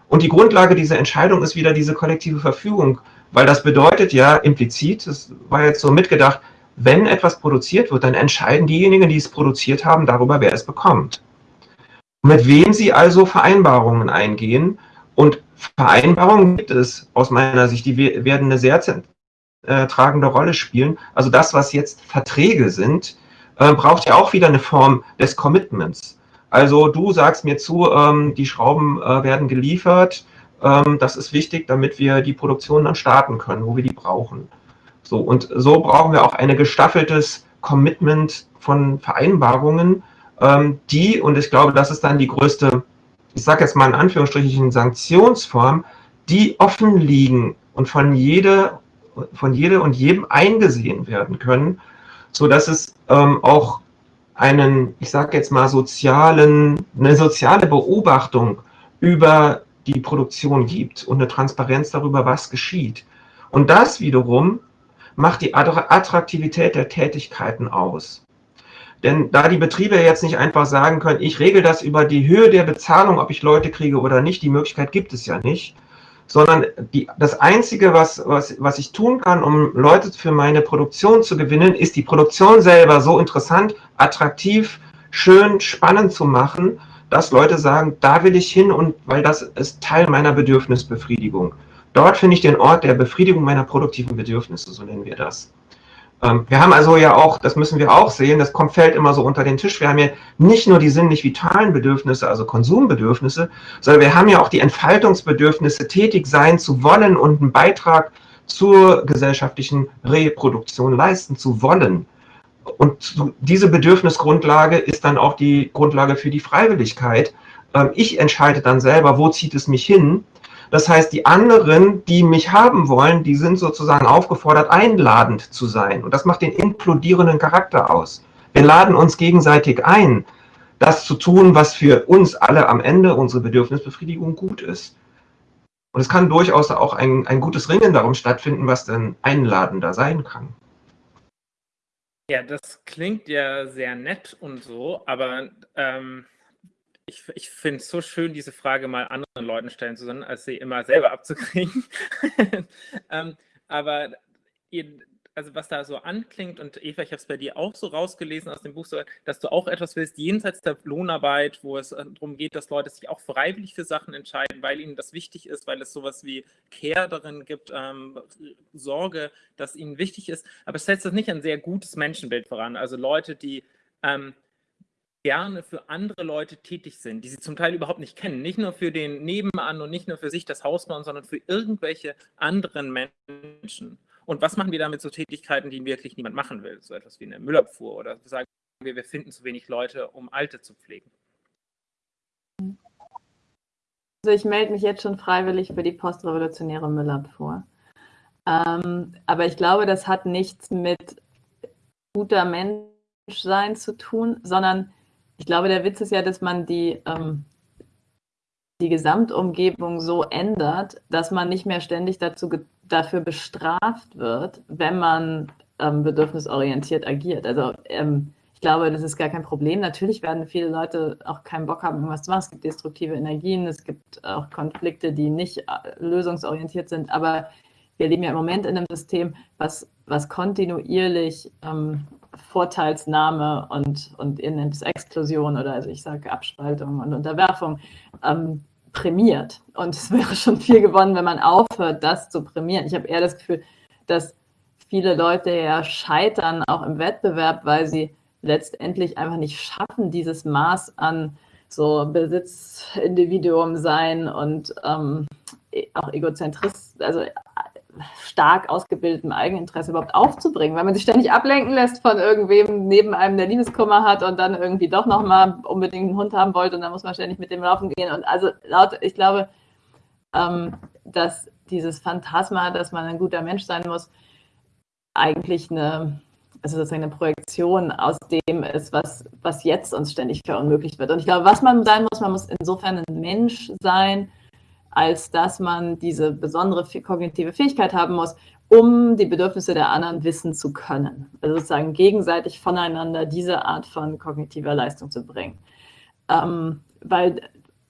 Und die Grundlage dieser Entscheidung ist wieder diese kollektive Verfügung, weil das bedeutet ja implizit, das war jetzt so mitgedacht, wenn etwas produziert wird, dann entscheiden diejenigen, die es produziert haben, darüber, wer es bekommt. Mit wem sie also Vereinbarungen eingehen. Und Vereinbarungen gibt es aus meiner Sicht, die werden eine sehr äh, tragende Rolle spielen. Also das, was jetzt Verträge sind, äh, braucht ja auch wieder eine Form des Commitments. Also du sagst mir zu, ähm, die Schrauben äh, werden geliefert, ähm, das ist wichtig, damit wir die Produktion dann starten können, wo wir die brauchen. So, und so brauchen wir auch ein gestaffeltes Commitment von Vereinbarungen, ähm, die, und ich glaube, das ist dann die größte, ich sage jetzt mal in Anführungsstrichen, Sanktionsform, die offen liegen und von jede, von jede und jedem eingesehen werden können, so dass es ähm, auch einen, ich sage jetzt mal, sozialen, eine soziale Beobachtung über die Produktion gibt und eine Transparenz darüber, was geschieht. Und das wiederum macht die Attraktivität der Tätigkeiten aus. Denn da die Betriebe jetzt nicht einfach sagen können, ich regel das über die Höhe der Bezahlung, ob ich Leute kriege oder nicht, die Möglichkeit gibt es ja nicht, sondern die, das Einzige, was, was, was ich tun kann, um Leute für meine Produktion zu gewinnen, ist die Produktion selber so interessant, attraktiv, schön, spannend zu machen, dass Leute sagen, da will ich hin und weil das ist Teil meiner Bedürfnisbefriedigung. Dort finde ich den Ort der Befriedigung meiner produktiven Bedürfnisse, so nennen wir das. Ähm, wir haben also ja auch, das müssen wir auch sehen, das kommt, fällt immer so unter den Tisch. Wir haben ja nicht nur die sinnlich vitalen Bedürfnisse, also Konsumbedürfnisse, sondern wir haben ja auch die Entfaltungsbedürfnisse, tätig sein zu wollen und einen Beitrag zur gesellschaftlichen Reproduktion leisten zu wollen. Und diese Bedürfnisgrundlage ist dann auch die Grundlage für die Freiwilligkeit. Ähm, ich entscheide dann selber, wo zieht es mich hin. Das heißt, die anderen, die mich haben wollen, die sind sozusagen aufgefordert, einladend zu sein. Und das macht den inkludierenden Charakter aus. Wir laden uns gegenseitig ein, das zu tun, was für uns alle am Ende unsere Bedürfnisbefriedigung gut ist. Und es kann durchaus auch ein, ein gutes Ringen darum stattfinden, was denn einladender sein kann. Ja, das klingt ja sehr nett und so, aber ähm, ich, ich finde es so schön, diese Frage mal anderen Leuten stellen zu können, als sie immer selber abzukriegen. ähm, aber ihr, also was da so anklingt, und Eva, ich habe es bei dir auch so rausgelesen aus dem Buch, dass du auch etwas willst, jenseits der Lohnarbeit, wo es äh, darum geht, dass Leute sich auch freiwillig für Sachen entscheiden, weil ihnen das wichtig ist, weil es sowas wie Care darin gibt, ähm, Sorge, dass ihnen wichtig ist. Aber es setzt das nicht ein sehr gutes Menschenbild voran. Also Leute, die ähm, gerne für andere Leute tätig sind, die sie zum Teil überhaupt nicht kennen. Nicht nur für den Nebenan und nicht nur für sich das Haus bauen, sondern für irgendwelche anderen Menschen. Und was machen wir damit so Tätigkeiten, die wirklich niemand machen will? So etwas wie eine Müllabfuhr oder sagen wir, wir finden zu wenig Leute, um Alte zu pflegen. Also ich melde mich jetzt schon freiwillig für die postrevolutionäre Müllabfuhr. Ähm, aber ich glaube, das hat nichts mit guter Menschsein zu tun, sondern ich glaube, der Witz ist ja, dass man die, ähm, die Gesamtumgebung so ändert, dass man nicht mehr ständig dazu dafür bestraft wird, wenn man ähm, bedürfnisorientiert agiert. Also ähm, ich glaube, das ist gar kein Problem. Natürlich werden viele Leute auch keinen Bock haben, irgendwas zu machen. Es gibt destruktive Energien, es gibt auch Konflikte, die nicht äh, lösungsorientiert sind. Aber wir leben ja im Moment in einem System, was, was kontinuierlich ähm, Vorteilsnahme und, und ihr nennt es Exklusion oder also ich sage Abspaltung und Unterwerfung ähm, prämiert. Und es wäre schon viel gewonnen, wenn man aufhört, das zu prämieren. Ich habe eher das Gefühl, dass viele Leute ja scheitern, auch im Wettbewerb, weil sie letztendlich einfach nicht schaffen, dieses Maß an so Besitzindividuum sein und ähm, auch Egozentrist, also stark ausgebildetem Eigeninteresse überhaupt aufzubringen, weil man sich ständig ablenken lässt von irgendwem neben einem, der Liebeskummer hat und dann irgendwie doch nochmal unbedingt einen Hund haben wollte und dann muss man ständig mit dem laufen gehen. Und also laut, ich glaube, ähm, dass dieses Phantasma, dass man ein guter Mensch sein muss, eigentlich eine, also sozusagen eine Projektion aus dem ist, was, was jetzt uns ständig verunmöglicht wird. Und ich glaube, was man sein muss, man muss insofern ein Mensch sein, als dass man diese besondere kognitive Fähigkeit haben muss, um die Bedürfnisse der anderen wissen zu können. Also sozusagen gegenseitig voneinander diese Art von kognitiver Leistung zu bringen. Ähm, weil,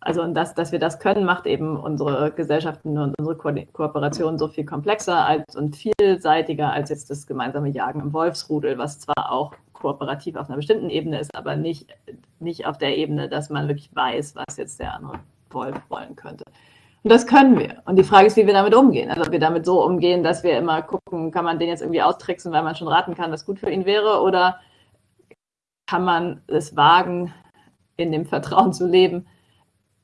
also das, dass wir das können, macht eben unsere Gesellschaften und unsere Ko Kooperation so viel komplexer als, und vielseitiger als jetzt das gemeinsame Jagen im Wolfsrudel, was zwar auch kooperativ auf einer bestimmten Ebene ist, aber nicht, nicht auf der Ebene, dass man wirklich weiß, was jetzt der andere Wolf wollen könnte. Und das können wir. Und die Frage ist, wie wir damit umgehen. Also ob wir damit so umgehen, dass wir immer gucken, kann man den jetzt irgendwie austricksen, weil man schon raten kann, was gut für ihn wäre, oder kann man es wagen, in dem Vertrauen zu leben,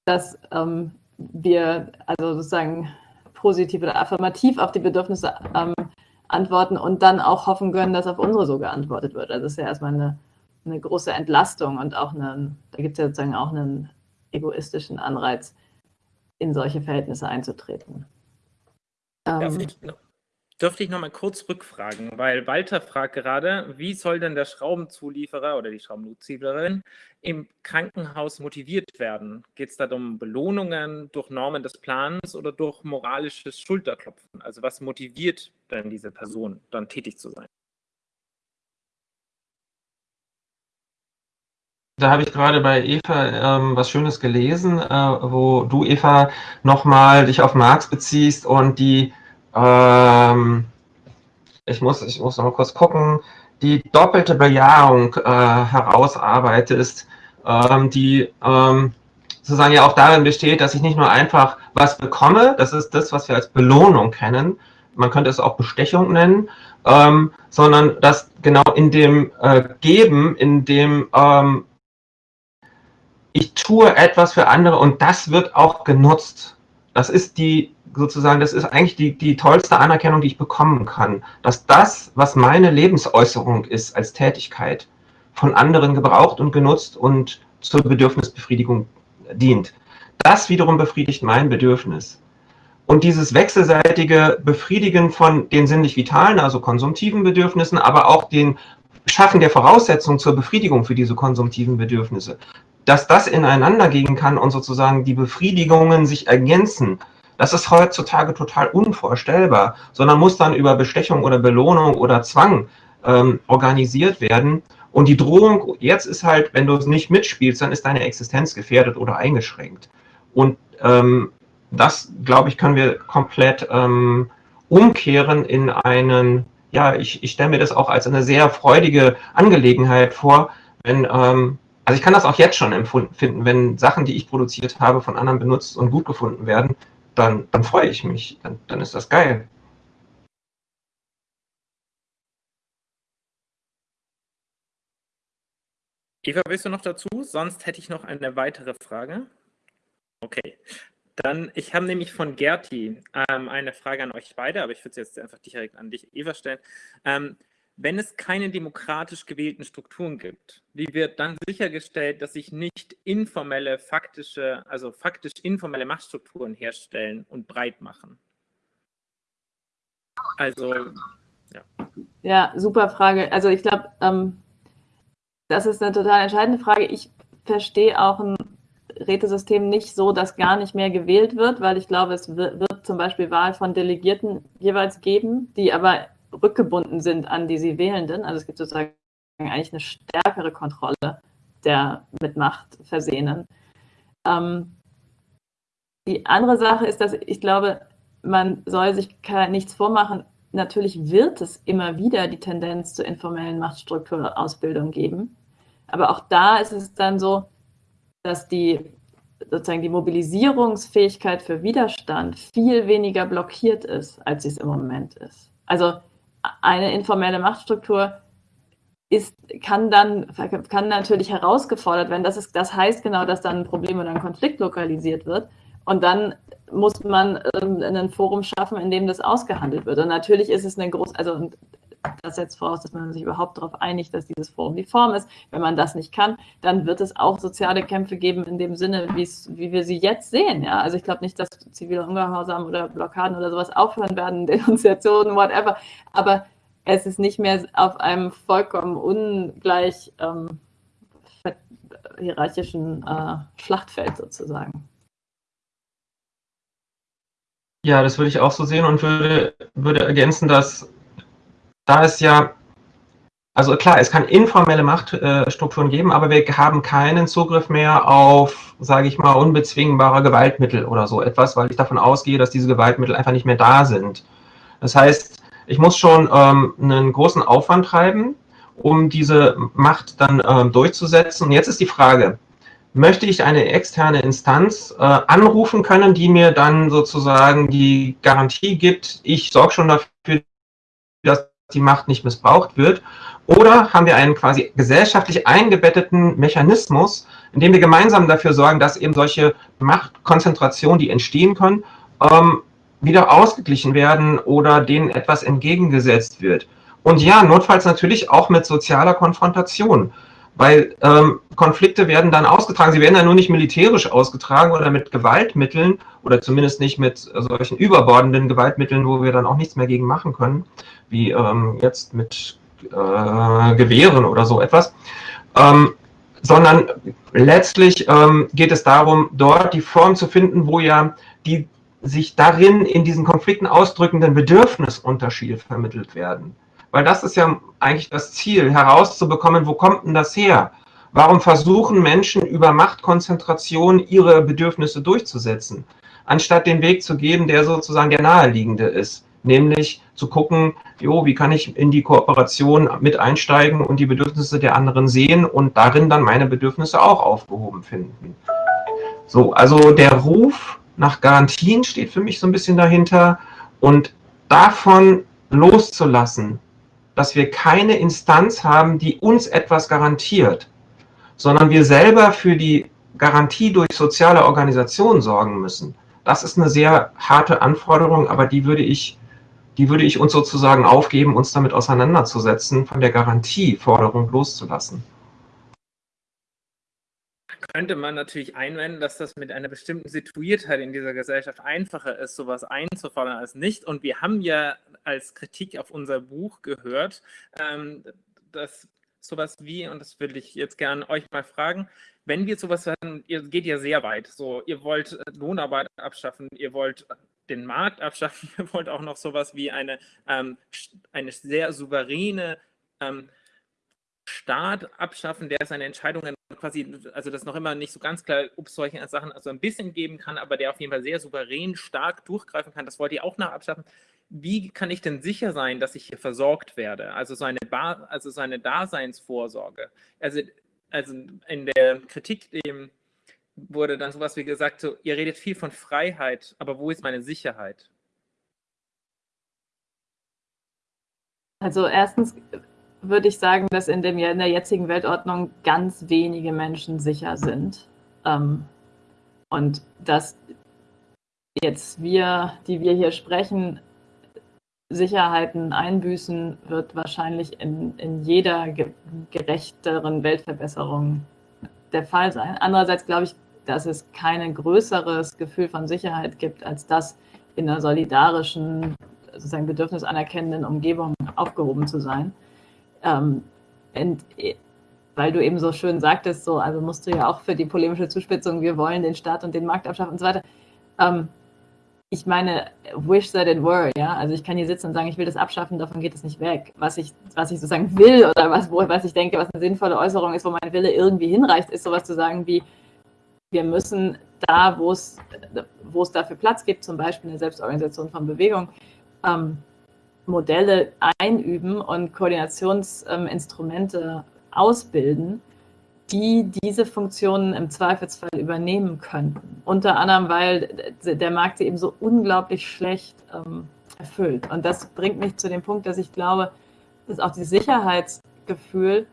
dass ähm, wir also sozusagen positiv oder affirmativ auf die Bedürfnisse ähm, antworten und dann auch hoffen können, dass auf unsere so geantwortet wird. Also das ist ja erstmal eine, eine große Entlastung und auch eine, da gibt es ja sozusagen auch einen egoistischen Anreiz, in solche Verhältnisse einzutreten. Darf ähm, ich, dürfte ich noch mal kurz rückfragen, weil Walter fragt gerade, wie soll denn der Schraubenzulieferer oder die Schraubenzuliefererin im Krankenhaus motiviert werden? Geht es da um Belohnungen durch Normen des Plans oder durch moralisches Schulterklopfen? Also was motiviert denn diese Person, dann tätig zu sein? Da habe ich gerade bei Eva ähm, was Schönes gelesen, äh, wo du, Eva, nochmal dich auf Marx beziehst und die, ähm, ich muss, ich muss noch mal kurz gucken, die doppelte Bejahung äh, herausarbeitest, ähm, die ähm, sozusagen ja auch darin besteht, dass ich nicht nur einfach was bekomme, das ist das, was wir als Belohnung kennen, man könnte es auch Bestechung nennen, ähm, sondern dass genau in dem äh, Geben, in dem ähm, ich tue etwas für andere und das wird auch genutzt. Das ist die, sozusagen, das ist eigentlich die, die tollste Anerkennung, die ich bekommen kann. Dass das, was meine Lebensäußerung ist als Tätigkeit, von anderen gebraucht und genutzt und zur Bedürfnisbefriedigung dient. Das wiederum befriedigt mein Bedürfnis. Und dieses wechselseitige Befriedigen von den sinnlich vitalen, also konsumtiven Bedürfnissen, aber auch den Schaffen der Voraussetzungen zur Befriedigung für diese konsumtiven Bedürfnisse, dass das ineinander gehen kann und sozusagen die Befriedigungen sich ergänzen, das ist heutzutage total unvorstellbar, sondern muss dann über Bestechung oder Belohnung oder Zwang ähm, organisiert werden. Und die Drohung jetzt ist halt, wenn du es nicht mitspielst, dann ist deine Existenz gefährdet oder eingeschränkt. Und ähm, das, glaube ich, können wir komplett ähm, umkehren in einen, ja, ich, ich stelle mir das auch als eine sehr freudige Angelegenheit vor, wenn ähm, also ich kann das auch jetzt schon empfinden, wenn Sachen, die ich produziert habe, von anderen benutzt und gut gefunden werden, dann, dann freue ich mich. Dann, dann ist das geil. Eva, willst du noch dazu? Sonst hätte ich noch eine weitere Frage. Okay. Dann, ich habe nämlich von Gerti ähm, eine Frage an euch beide, aber ich würde es jetzt einfach direkt an dich, Eva, stellen. Ähm, wenn es keine demokratisch gewählten Strukturen gibt, wie wird dann sichergestellt, dass sich nicht informelle, faktische, also faktisch informelle Machtstrukturen herstellen und breit machen? Also, ja. Ja, super Frage. Also ich glaube, ähm, das ist eine total entscheidende Frage. Ich verstehe auch ein Rätesystem nicht so, dass gar nicht mehr gewählt wird, weil ich glaube, es wird zum Beispiel Wahl von Delegierten jeweils geben, die aber rückgebunden sind an die sie Wählenden. Also es gibt sozusagen eigentlich eine stärkere Kontrolle der mit Macht Versehenen. Ähm, die andere Sache ist, dass ich glaube, man soll sich nichts vormachen. Natürlich wird es immer wieder die Tendenz zur informellen Machtstrukturausbildung geben. Aber auch da ist es dann so, dass die sozusagen die Mobilisierungsfähigkeit für Widerstand viel weniger blockiert ist, als sie es im Moment ist. Also eine informelle Machtstruktur ist, kann dann kann natürlich herausgefordert werden. Das, ist, das heißt genau, dass dann ein Problem oder ein Konflikt lokalisiert wird. Und dann muss man ähm, ein Forum schaffen, in dem das ausgehandelt wird. Und natürlich ist es eine große, also das setzt voraus, dass man sich überhaupt darauf einigt, dass dieses Forum die Form ist. Wenn man das nicht kann, dann wird es auch soziale Kämpfe geben in dem Sinne, wie wir sie jetzt sehen. Ja? Also ich glaube nicht, dass zivile Ungehorsam oder Blockaden oder sowas aufhören werden, Denunziationen, whatever. Aber es ist nicht mehr auf einem vollkommen ungleich ähm, hierarchischen äh, Schlachtfeld sozusagen. Ja, das würde ich auch so sehen und würde, würde ergänzen, dass da es ja, also klar, es kann informelle Machtstrukturen geben, aber wir haben keinen Zugriff mehr auf, sage ich mal, unbezwingbare Gewaltmittel oder so etwas, weil ich davon ausgehe, dass diese Gewaltmittel einfach nicht mehr da sind. Das heißt, ich muss schon ähm, einen großen Aufwand treiben, um diese Macht dann ähm, durchzusetzen. Und jetzt ist die Frage, möchte ich eine externe Instanz äh, anrufen können, die mir dann sozusagen die Garantie gibt, ich sorge schon dafür, die Macht nicht missbraucht wird? Oder haben wir einen quasi gesellschaftlich eingebetteten Mechanismus, in dem wir gemeinsam dafür sorgen, dass eben solche Machtkonzentrationen, die entstehen können, ähm, wieder ausgeglichen werden oder denen etwas entgegengesetzt wird? Und ja, notfalls natürlich auch mit sozialer Konfrontation. Weil ähm, Konflikte werden dann ausgetragen, sie werden ja nur nicht militärisch ausgetragen oder mit Gewaltmitteln oder zumindest nicht mit solchen überbordenden Gewaltmitteln, wo wir dann auch nichts mehr gegen machen können, wie ähm, jetzt mit äh, Gewehren oder so etwas, ähm, sondern letztlich ähm, geht es darum, dort die Form zu finden, wo ja die sich darin in diesen Konflikten ausdrückenden Bedürfnisunterschiede vermittelt werden. Weil das ist ja eigentlich das Ziel, herauszubekommen, wo kommt denn das her? Warum versuchen Menschen über Machtkonzentration ihre Bedürfnisse durchzusetzen, anstatt den Weg zu geben, der sozusagen der naheliegende ist? Nämlich zu gucken, jo, wie kann ich in die Kooperation mit einsteigen und die Bedürfnisse der anderen sehen und darin dann meine Bedürfnisse auch aufgehoben finden. So, also der Ruf nach Garantien steht für mich so ein bisschen dahinter und davon loszulassen, dass wir keine Instanz haben, die uns etwas garantiert, sondern wir selber für die Garantie durch soziale Organisationen sorgen müssen. Das ist eine sehr harte Anforderung, aber die würde ich, die würde ich uns sozusagen aufgeben, uns damit auseinanderzusetzen, von der Garantieforderung loszulassen könnte man natürlich einwenden, dass das mit einer bestimmten Situiertheit in dieser Gesellschaft einfacher ist, sowas einzufordern als nicht. Und wir haben ja als Kritik auf unser Buch gehört, ähm, dass sowas wie, und das würde ich jetzt gerne euch mal fragen, wenn wir sowas haben, ihr geht ja sehr weit, so, ihr wollt Lohnarbeit abschaffen, ihr wollt den Markt abschaffen, ihr wollt auch noch sowas wie eine, ähm, eine sehr souveräne ähm, Staat abschaffen, der seine Entscheidungen quasi, also das noch immer nicht so ganz klar, ob es solche Sachen also ein bisschen geben kann, aber der auf jeden Fall sehr souverän, stark durchgreifen kann, das wollt ihr auch noch abschaffen. Wie kann ich denn sicher sein, dass ich hier versorgt werde? Also so eine, also so Daseinsvorsorge. Also, also in der Kritik dem wurde dann sowas wie gesagt, so, ihr redet viel von Freiheit, aber wo ist meine Sicherheit? Also erstens würde ich sagen, dass in, dem, in der jetzigen Weltordnung ganz wenige Menschen sicher sind. Ähm, und dass jetzt wir, die wir hier sprechen, Sicherheiten einbüßen, wird wahrscheinlich in, in jeder ge gerechteren Weltverbesserung der Fall sein. Andererseits glaube ich, dass es kein größeres Gefühl von Sicherheit gibt, als das in einer solidarischen, sozusagen bedürfnisanerkennenden Umgebung aufgehoben zu sein. Ähm, und, äh, weil du eben so schön sagtest, so, also musst du ja auch für die polemische Zuspitzung, wir wollen den Staat und den Markt abschaffen und so weiter. Ähm, ich meine, wish that it were, ja. Also ich kann hier sitzen und sagen, ich will das abschaffen, davon geht es nicht weg. Was ich, was ich sozusagen will oder was, wo, was ich denke, was eine sinnvolle Äußerung ist, wo mein Wille irgendwie hinreicht, ist sowas zu sagen wie, wir müssen da, wo es, wo es dafür Platz gibt, zum Beispiel eine Selbstorganisation von Bewegung, ähm, Modelle einüben und Koordinationsinstrumente ausbilden, die diese Funktionen im Zweifelsfall übernehmen könnten. Unter anderem, weil der Markt sie eben so unglaublich schlecht ähm, erfüllt. Und das bringt mich zu dem Punkt, dass ich glaube, dass auch dieses Sicherheitsgefühl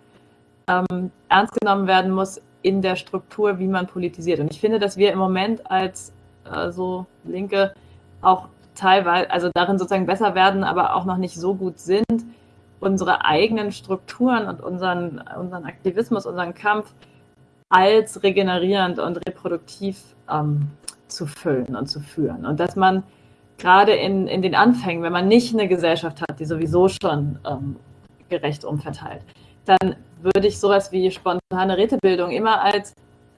ähm, ernst genommen werden muss in der Struktur, wie man politisiert. Und ich finde, dass wir im Moment als äh, so Linke auch teilweise, also darin sozusagen besser werden, aber auch noch nicht so gut sind, unsere eigenen Strukturen und unseren, unseren Aktivismus, unseren Kampf als regenerierend und reproduktiv ähm, zu füllen und zu führen. Und dass man gerade in, in den Anfängen, wenn man nicht eine Gesellschaft hat, die sowieso schon ähm, gerecht umverteilt, dann würde ich sowas wie spontane Rätebildung immer als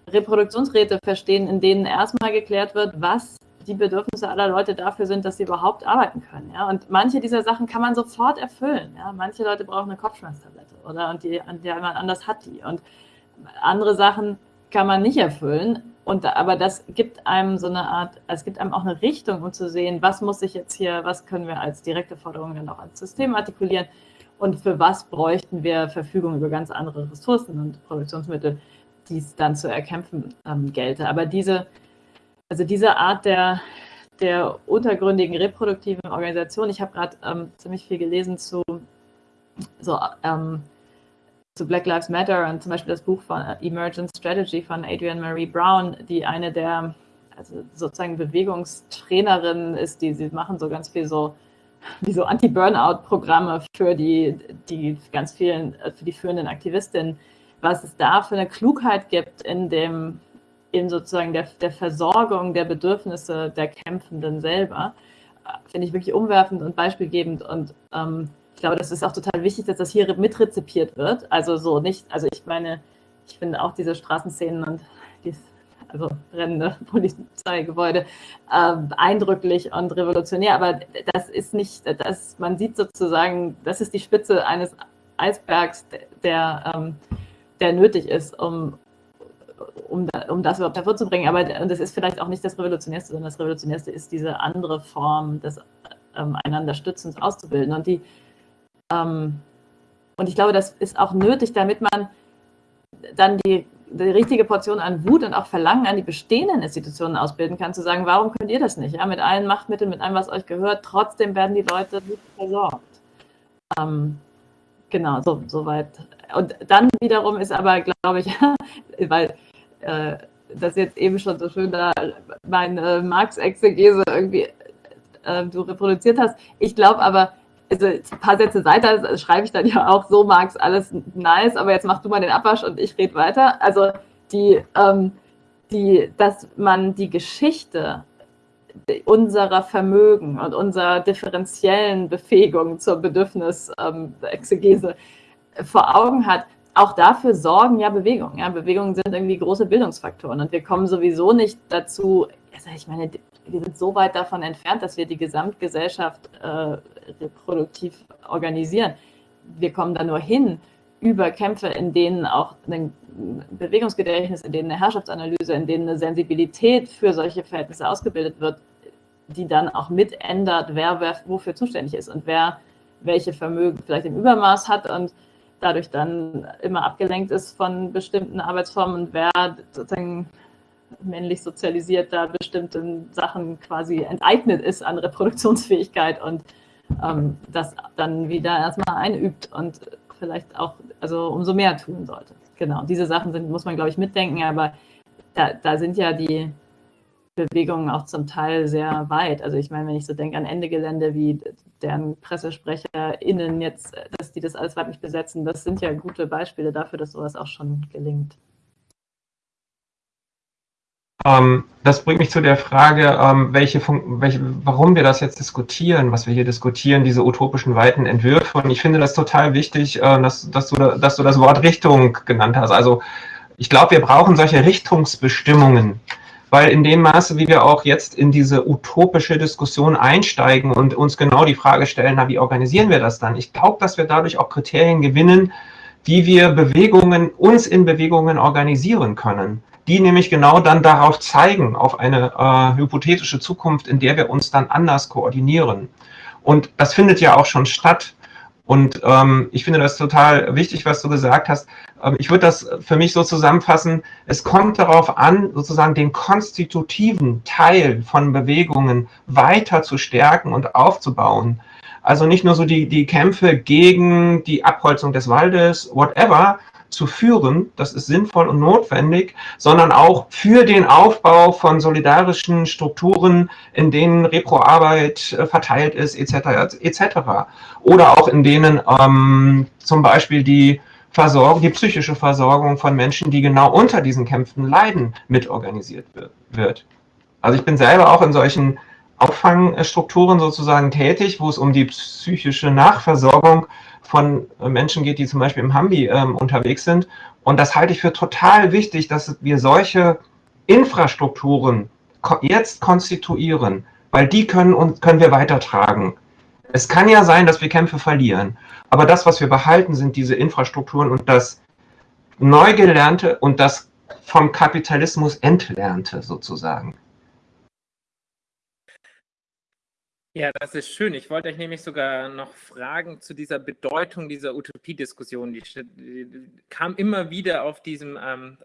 Reproduktionsräte verstehen, in denen erstmal geklärt wird, was die Bedürfnisse aller Leute dafür sind, dass sie überhaupt arbeiten können. Ja? Und manche dieser Sachen kann man sofort erfüllen. Ja? Manche Leute brauchen eine Kopfschmerztablette oder und die, der jemand anders hat die. Und andere Sachen kann man nicht erfüllen. Und, aber das gibt einem so eine Art, es gibt einem auch eine Richtung, um zu sehen, was muss ich jetzt hier, was können wir als direkte Forderung dann auch als System artikulieren und für was bräuchten wir Verfügung über ganz andere Ressourcen und Produktionsmittel, die es dann zu erkämpfen ähm, gelte. Aber diese, also diese Art der, der untergründigen reproduktiven Organisation, ich habe gerade ähm, ziemlich viel gelesen zu so ähm, zu Black Lives Matter und zum Beispiel das Buch von Emergent Strategy von Adrienne Marie Brown, die eine der also sozusagen Bewegungstrainerinnen ist, die sie machen so ganz viel so wie so Anti-Burnout-Programme für die, die ganz vielen, für die führenden Aktivistinnen, was es da für eine Klugheit gibt in dem, in sozusagen der, der Versorgung der Bedürfnisse der Kämpfenden selber, äh, finde ich wirklich umwerfend und beispielgebend und ähm, glaube, das ist auch total wichtig, dass das hier mitrezipiert wird. Also so nicht, also ich meine, ich finde auch diese Straßenszenen und die also brennende Polizeigebäude äh, eindrücklich und revolutionär, aber das ist nicht, das, man sieht sozusagen, das ist die Spitze eines Eisbergs, der, ähm, der nötig ist, um, um, um das überhaupt hervorzubringen. Aber das ist vielleicht auch nicht das Revolutionärste, sondern das Revolutionärste ist diese andere Form des ähm, einander Stützens auszubilden. Und die ähm, und ich glaube, das ist auch nötig, damit man dann die, die, richtige Portion an Wut und auch Verlangen an die bestehenden Institutionen ausbilden kann, zu sagen, warum könnt ihr das nicht? Ja, mit allen Machtmitteln, mit allem, was euch gehört, trotzdem werden die Leute gut versorgt. Ähm, genau, so, soweit. Und dann wiederum ist aber, glaube ich, weil äh, das jetzt eben schon so schön da meine äh, Marx-Exegese irgendwie äh, du reproduziert hast. Ich glaube aber, also ein paar Sätze weiter schreibe ich dann ja auch, so Max, alles nice, aber jetzt mach du mal den Abwasch und ich rede weiter. Also die, ähm, die, dass man die Geschichte unserer Vermögen und unserer differenziellen Befähigung zur Bedürfnisexegese ähm, vor Augen hat, auch dafür sorgen ja Bewegungen. Ja, Bewegungen sind irgendwie große Bildungsfaktoren und wir kommen sowieso nicht dazu, also ich meine, wir sind so weit davon entfernt, dass wir die Gesamtgesellschaft äh, reproduktiv organisieren. Wir kommen da nur hin über Kämpfe, in denen auch ein Bewegungsgedächtnis, in denen eine Herrschaftsanalyse, in denen eine Sensibilität für solche Verhältnisse ausgebildet wird, die dann auch mitändert, wer, wer wofür zuständig ist und wer welche Vermögen vielleicht im Übermaß hat und dadurch dann immer abgelenkt ist von bestimmten Arbeitsformen und wer sozusagen männlich sozialisiert da bestimmten Sachen quasi enteignet ist an Reproduktionsfähigkeit und ähm, das dann wieder erstmal einübt und vielleicht auch also umso mehr tun sollte. Genau, diese Sachen sind, muss man, glaube ich, mitdenken, aber da, da sind ja die Bewegungen auch zum Teil sehr weit. Also ich meine, wenn ich so denke an Ende Gelände, wie deren PressesprecherInnen jetzt, dass die das alles weiblich besetzen, das sind ja gute Beispiele dafür, dass sowas auch schon gelingt. Ähm, das bringt mich zu der Frage, ähm, welche, welche, warum wir das jetzt diskutieren, was wir hier diskutieren, diese utopischen weiten Entwürfe. Und ich finde das total wichtig, äh, dass, dass, du, dass du das Wort Richtung genannt hast. Also ich glaube, wir brauchen solche Richtungsbestimmungen, weil in dem Maße, wie wir auch jetzt in diese utopische Diskussion einsteigen und uns genau die Frage stellen, na, wie organisieren wir das dann? Ich glaube, dass wir dadurch auch Kriterien gewinnen, wie wir Bewegungen, uns in Bewegungen organisieren können die nämlich genau dann darauf zeigen, auf eine äh, hypothetische Zukunft, in der wir uns dann anders koordinieren. Und das findet ja auch schon statt. Und ähm, ich finde das total wichtig, was du gesagt hast. Ähm, ich würde das für mich so zusammenfassen, es kommt darauf an, sozusagen den konstitutiven Teil von Bewegungen weiter zu stärken und aufzubauen. Also nicht nur so die, die Kämpfe gegen die Abholzung des Waldes, whatever, zu führen, das ist sinnvoll und notwendig, sondern auch für den Aufbau von solidarischen Strukturen, in denen Reproarbeit äh, verteilt ist, etc. etc. Oder auch in denen ähm, zum Beispiel die Versorgung, die psychische Versorgung von Menschen, die genau unter diesen Kämpfen leiden, mitorganisiert wird. Also ich bin selber auch in solchen Auffangstrukturen sozusagen tätig, wo es um die psychische Nachversorgung von Menschen geht, die zum Beispiel im Hambi ähm, unterwegs sind. Und das halte ich für total wichtig, dass wir solche Infrastrukturen jetzt konstituieren, weil die können, uns, können wir weitertragen. Es kann ja sein, dass wir Kämpfe verlieren, aber das, was wir behalten, sind diese Infrastrukturen und das Neugelernte und das vom Kapitalismus Entlernte sozusagen. Ja, das ist schön. Ich wollte euch nämlich sogar noch fragen zu dieser Bedeutung dieser Utopiediskussion. Die, die kam immer wieder auf diesem ähm,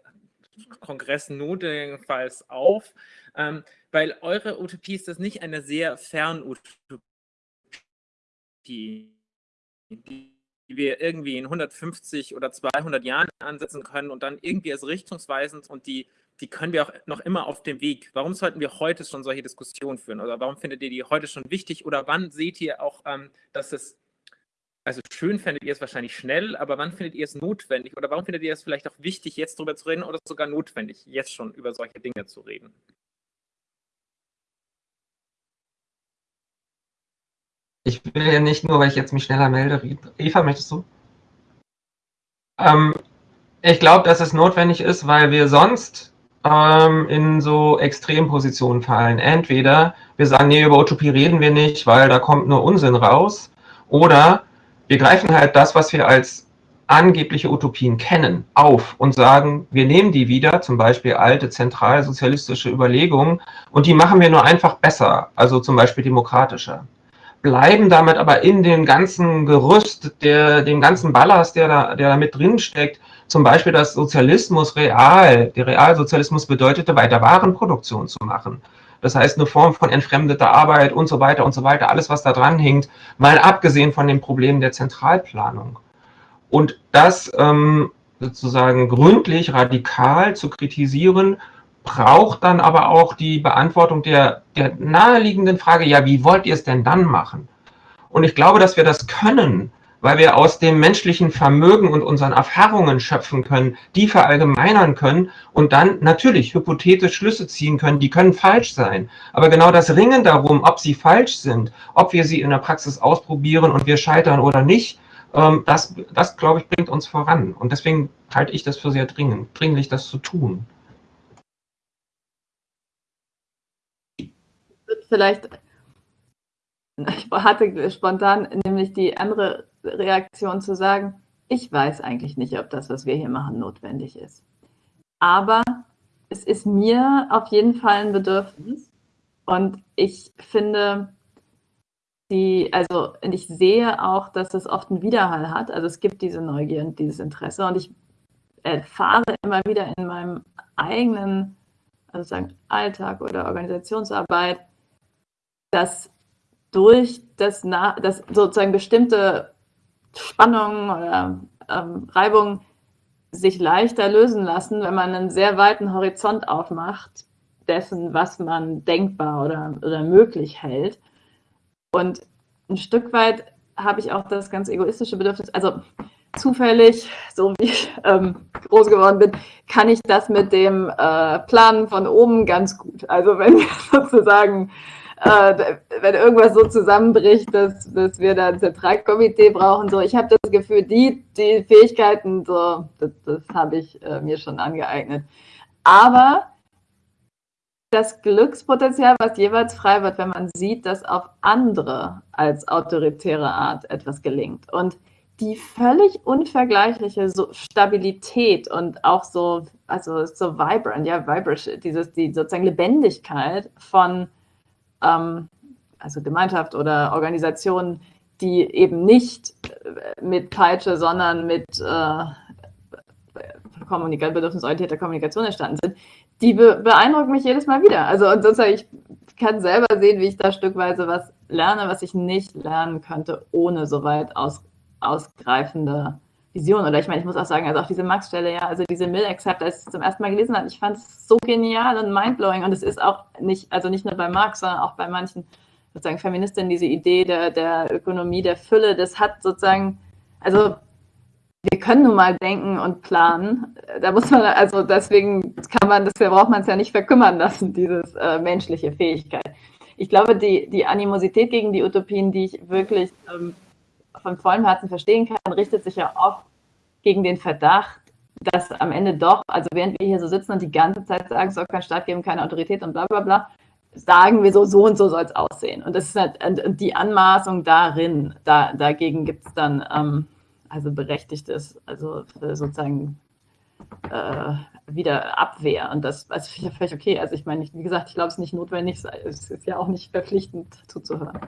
Kongress notfalls auf, ähm, weil eure Utopie ist das nicht eine sehr fern Utopie, die wir irgendwie in 150 oder 200 Jahren ansetzen können und dann irgendwie als richtungsweisend und die die können wir auch noch immer auf dem Weg. Warum sollten wir heute schon solche Diskussionen führen? Oder warum findet ihr die heute schon wichtig? Oder wann seht ihr auch, ähm, dass es, also schön findet ihr es wahrscheinlich schnell, aber wann findet ihr es notwendig? Oder warum findet ihr es vielleicht auch wichtig, jetzt darüber zu reden oder sogar notwendig, jetzt schon über solche Dinge zu reden? Ich will ja nicht nur, weil ich jetzt mich schneller melde. Eva, möchtest du? Ähm, ich glaube, dass es notwendig ist, weil wir sonst ähm, in so Extrempositionen fallen. Entweder wir sagen, nee, über Utopie reden wir nicht, weil da kommt nur Unsinn raus. Oder wir greifen halt das, was wir als angebliche Utopien kennen, auf und sagen, wir nehmen die wieder, zum Beispiel alte zentralsozialistische Überlegungen, und die machen wir nur einfach besser, also zum Beispiel demokratischer. Bleiben damit aber in dem ganzen Gerüst, der, dem ganzen Ballast, der da, der da mit drin steckt, zum Beispiel, dass Sozialismus real, der Realsozialismus bedeutete, weiter Warenproduktion zu machen. Das heißt, eine Form von entfremdeter Arbeit und so weiter und so weiter, alles, was da dran hängt, mal abgesehen von den Problemen der Zentralplanung. Und das ähm, sozusagen gründlich, radikal zu kritisieren, braucht dann aber auch die Beantwortung der, der naheliegenden Frage, ja, wie wollt ihr es denn dann machen? Und ich glaube, dass wir das können, weil wir aus dem menschlichen Vermögen und unseren Erfahrungen schöpfen können, die verallgemeinern können und dann natürlich hypothetisch Schlüsse ziehen können, die können falsch sein. Aber genau das Ringen darum, ob sie falsch sind, ob wir sie in der Praxis ausprobieren und wir scheitern oder nicht, ähm, das, das glaube ich, bringt uns voran. Und deswegen halte ich das für sehr dringend, dringlich, das zu tun. Vielleicht ich hatte spontan nämlich die andere Reaktion zu sagen, ich weiß eigentlich nicht, ob das, was wir hier machen, notwendig ist. Aber es ist mir auf jeden Fall ein Bedürfnis. Und ich finde, die, also ich sehe auch, dass es oft einen Widerhall hat. Also es gibt diese Neugier und dieses Interesse. Und ich erfahre immer wieder in meinem eigenen also sagen, Alltag oder Organisationsarbeit, dass durch das, das sozusagen bestimmte Spannungen oder ähm, Reibungen sich leichter lösen lassen, wenn man einen sehr weiten Horizont aufmacht dessen, was man denkbar oder, oder möglich hält. Und ein Stück weit habe ich auch das ganz egoistische Bedürfnis, also zufällig, so wie ich ähm, groß geworden bin, kann ich das mit dem äh, Planen von oben ganz gut. Also wenn wir sozusagen äh, wenn irgendwas so zusammenbricht, dass, dass wir da ein Zentralkomitee brauchen. So, ich habe das Gefühl, die, die Fähigkeiten, so, das, das habe ich äh, mir schon angeeignet. Aber das Glückspotenzial, was jeweils frei wird, wenn man sieht, dass auf andere als autoritäre Art etwas gelingt. Und die völlig unvergleichliche so Stabilität und auch so, also so vibrant, ja, vibrant, dieses, die sozusagen Lebendigkeit von ähm, also Gemeinschaft oder Organisation, die eben nicht äh, mit Peitsche, sondern mit äh, kommunika bedürfnisorientierter Kommunikation entstanden sind, die be beeindrucken mich jedes Mal wieder. Also und sozusagen, ich kann selber sehen, wie ich da stückweise was lerne, was ich nicht lernen könnte, ohne so weit aus, ausgreifende Vision. Oder ich meine, ich muss auch sagen, also auch diese Max-Stelle, ja, also diese Mill-Accept, als ich es zum ersten Mal gelesen habe, ich fand es so genial und mindblowing. Und es ist auch nicht, also nicht nur bei Marx, sondern auch bei manchen sozusagen Feministinnen, diese Idee der, der Ökonomie, der Fülle, das hat sozusagen, also wir können nun mal denken und planen. Da muss man, also deswegen kann man, deswegen braucht man es ja nicht verkümmern lassen, dieses äh, menschliche Fähigkeit. Ich glaube, die, die Animosität gegen die Utopien, die ich wirklich ähm, von vollem Herzen verstehen kann, richtet sich ja oft gegen den Verdacht, dass am Ende doch, also während wir hier so sitzen und die ganze Zeit sagen, es soll keinen Staat geben, keine Autorität und bla bla bla, sagen wir so, so und so soll es aussehen. Und das ist halt, und die Anmaßung darin, da, dagegen gibt es dann ähm, also berechtigtes, also sozusagen äh, wieder Abwehr. Und das, das finde völlig okay. Also ich meine, wie gesagt, ich glaube, es ist nicht notwendig, es ist ja auch nicht verpflichtend zuzuhören.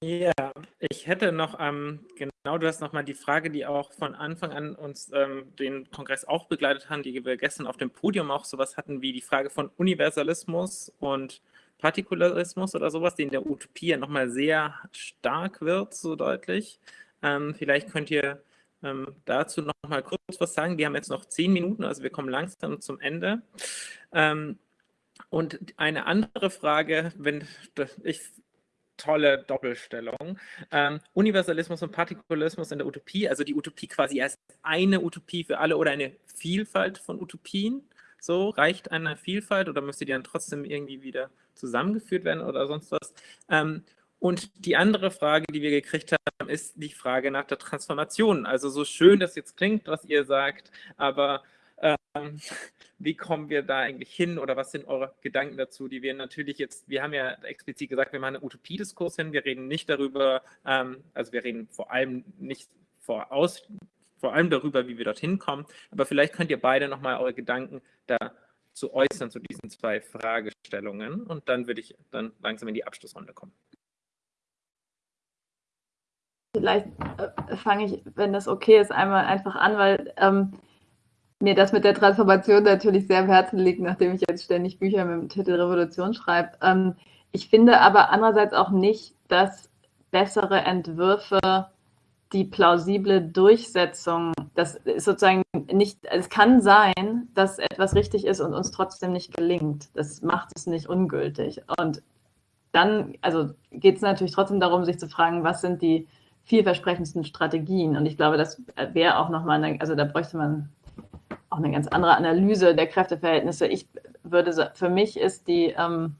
Ja, ich hätte noch, ähm, genau, du hast nochmal die Frage, die auch von Anfang an uns ähm, den Kongress auch begleitet haben, die wir gestern auf dem Podium auch sowas hatten, wie die Frage von Universalismus und Partikularismus oder sowas, die in der Utopie ja nochmal sehr stark wird, so deutlich. Ähm, vielleicht könnt ihr ähm, dazu nochmal kurz was sagen. Wir haben jetzt noch zehn Minuten, also wir kommen langsam zum Ende. Ähm, und eine andere Frage, wenn ich tolle Doppelstellung. Ähm, Universalismus und Partikularismus in der Utopie, also die Utopie quasi als eine Utopie für alle oder eine Vielfalt von Utopien. So, reicht eine Vielfalt oder müsste die dann trotzdem irgendwie wieder zusammengeführt werden oder sonst was? Ähm, und die andere Frage, die wir gekriegt haben, ist die Frage nach der Transformation. Also so schön das jetzt klingt, was ihr sagt, aber ähm, wie kommen wir da eigentlich hin oder was sind eure Gedanken dazu, die wir natürlich jetzt, wir haben ja explizit gesagt, wir machen einen Utopiediskurs hin, wir reden nicht darüber, ähm, also wir reden vor allem nicht voraus, vor allem darüber, wie wir dorthin kommen, aber vielleicht könnt ihr beide nochmal eure Gedanken dazu äußern, zu diesen zwei Fragestellungen und dann würde ich dann langsam in die Abschlussrunde kommen. Vielleicht äh, fange ich, wenn das okay ist, einmal einfach an, weil ähm, mir das mit der Transformation natürlich sehr am Herzen liegt, nachdem ich jetzt ständig Bücher mit dem Titel Revolution schreibe. Ähm, ich finde aber andererseits auch nicht, dass bessere Entwürfe die plausible Durchsetzung, das ist sozusagen nicht, es kann sein, dass etwas richtig ist und uns trotzdem nicht gelingt. Das macht es nicht ungültig. Und dann, also geht es natürlich trotzdem darum, sich zu fragen, was sind die vielversprechendsten Strategien? Und ich glaube, das wäre auch nochmal, also da bräuchte man auch eine ganz andere Analyse der Kräfteverhältnisse. Ich würde für mich ist die, ähm,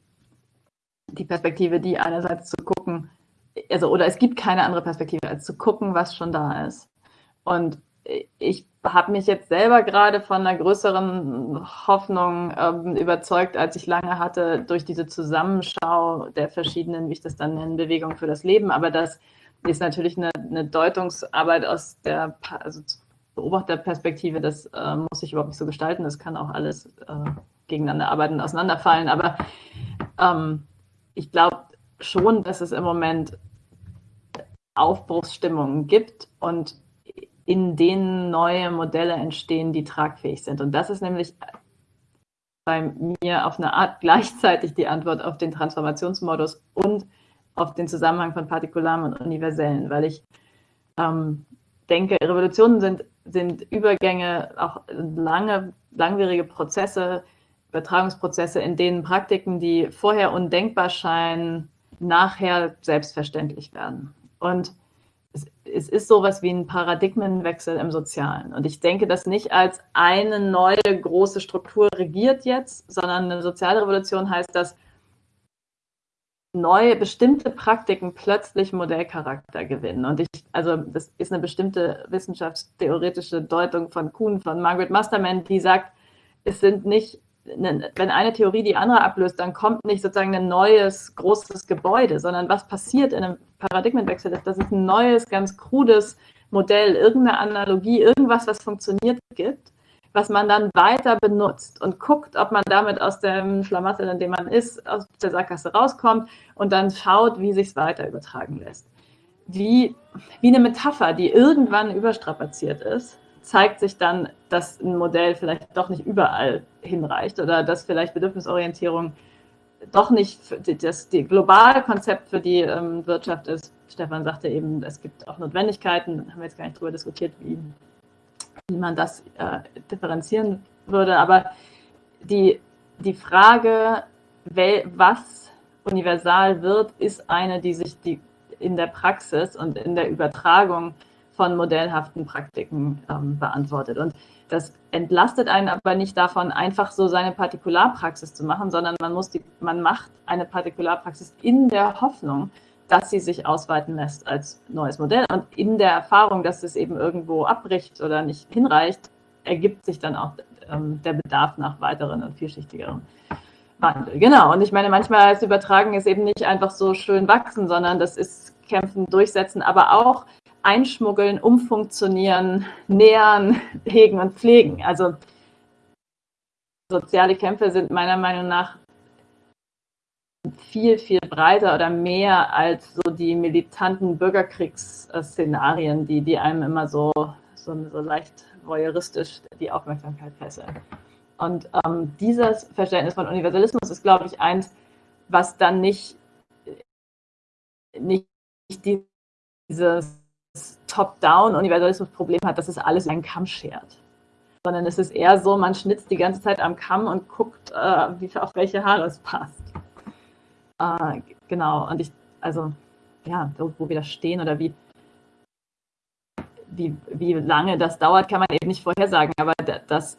die Perspektive, die einerseits zu gucken, also oder es gibt keine andere Perspektive, als zu gucken, was schon da ist. Und ich habe mich jetzt selber gerade von einer größeren Hoffnung ähm, überzeugt, als ich lange hatte, durch diese Zusammenschau der verschiedenen, wie ich das dann nenne, Bewegungen für das Leben. Aber das ist natürlich eine, eine Deutungsarbeit aus der, also Beobachterperspektive, das äh, muss ich überhaupt nicht so gestalten. Das kann auch alles äh, gegeneinander arbeiten und auseinanderfallen. Aber ähm, ich glaube schon, dass es im Moment Aufbruchsstimmungen gibt und in denen neue Modelle entstehen, die tragfähig sind. Und das ist nämlich bei mir auf eine Art gleichzeitig die Antwort auf den Transformationsmodus und auf den Zusammenhang von Partikularen und Universellen, weil ich ähm, denke, Revolutionen sind sind Übergänge, auch lange, langwierige Prozesse, Übertragungsprozesse, in denen Praktiken, die vorher undenkbar scheinen, nachher selbstverständlich werden. Und es, es ist sowas wie ein Paradigmenwechsel im Sozialen. Und ich denke das nicht als eine neue große Struktur regiert jetzt, sondern eine Sozialrevolution heißt, dass neue, bestimmte Praktiken plötzlich Modellcharakter gewinnen. Und ich, also das ist eine bestimmte wissenschaftstheoretische Deutung von Kuhn, von Margaret Masterman, die sagt, es sind nicht, wenn eine Theorie die andere ablöst, dann kommt nicht sozusagen ein neues, großes Gebäude, sondern was passiert in einem Paradigmenwechsel ist, dass es ein neues, ganz krudes Modell, irgendeine Analogie, irgendwas, was funktioniert, gibt was man dann weiter benutzt und guckt, ob man damit aus dem Schlamassel, in dem man ist, aus der Sackgasse rauskommt und dann schaut, wie sich es weiter übertragen lässt. Wie, wie eine Metapher, die irgendwann überstrapaziert ist, zeigt sich dann, dass ein Modell vielleicht doch nicht überall hinreicht oder dass vielleicht Bedürfnisorientierung doch nicht das die globale Konzept für die ähm, Wirtschaft ist. Stefan sagte eben, es gibt auch Notwendigkeiten, haben wir jetzt gar nicht darüber diskutiert, wie wie man das äh, differenzieren würde. Aber die, die Frage, was universal wird, ist eine, die sich die in der Praxis und in der Übertragung von modellhaften Praktiken ähm, beantwortet. Und das entlastet einen aber nicht davon, einfach so seine Partikularpraxis zu machen, sondern man muss die, man macht eine Partikularpraxis in der Hoffnung, dass sie sich ausweiten lässt als neues Modell. Und in der Erfahrung, dass es eben irgendwo abbricht oder nicht hinreicht, ergibt sich dann auch ähm, der Bedarf nach weiteren und vielschichtigeren Wandel. Genau. Und ich meine, manchmal als Übertragen ist eben nicht einfach so schön wachsen, sondern das ist kämpfen, durchsetzen, aber auch einschmuggeln, umfunktionieren, nähern, hegen und pflegen. Also soziale Kämpfe sind meiner Meinung nach viel, viel breiter oder mehr als so die militanten Bürgerkriegsszenarien, die, die einem immer so, so, so leicht voyeuristisch die Aufmerksamkeit fesseln. Und ähm, dieses Verständnis von Universalismus ist, glaube ich, eins, was dann nicht, nicht dieses Top-Down-Universalismus-Problem hat, dass es alles in einen Kamm schert. Sondern es ist eher so, man schnitzt die ganze Zeit am Kamm und guckt, äh, wie, auf welche Haare es passt. Äh, genau, und ich, also, ja, wo wir da stehen oder wie, wie, wie lange das dauert, kann man eben nicht vorhersagen. Aber dass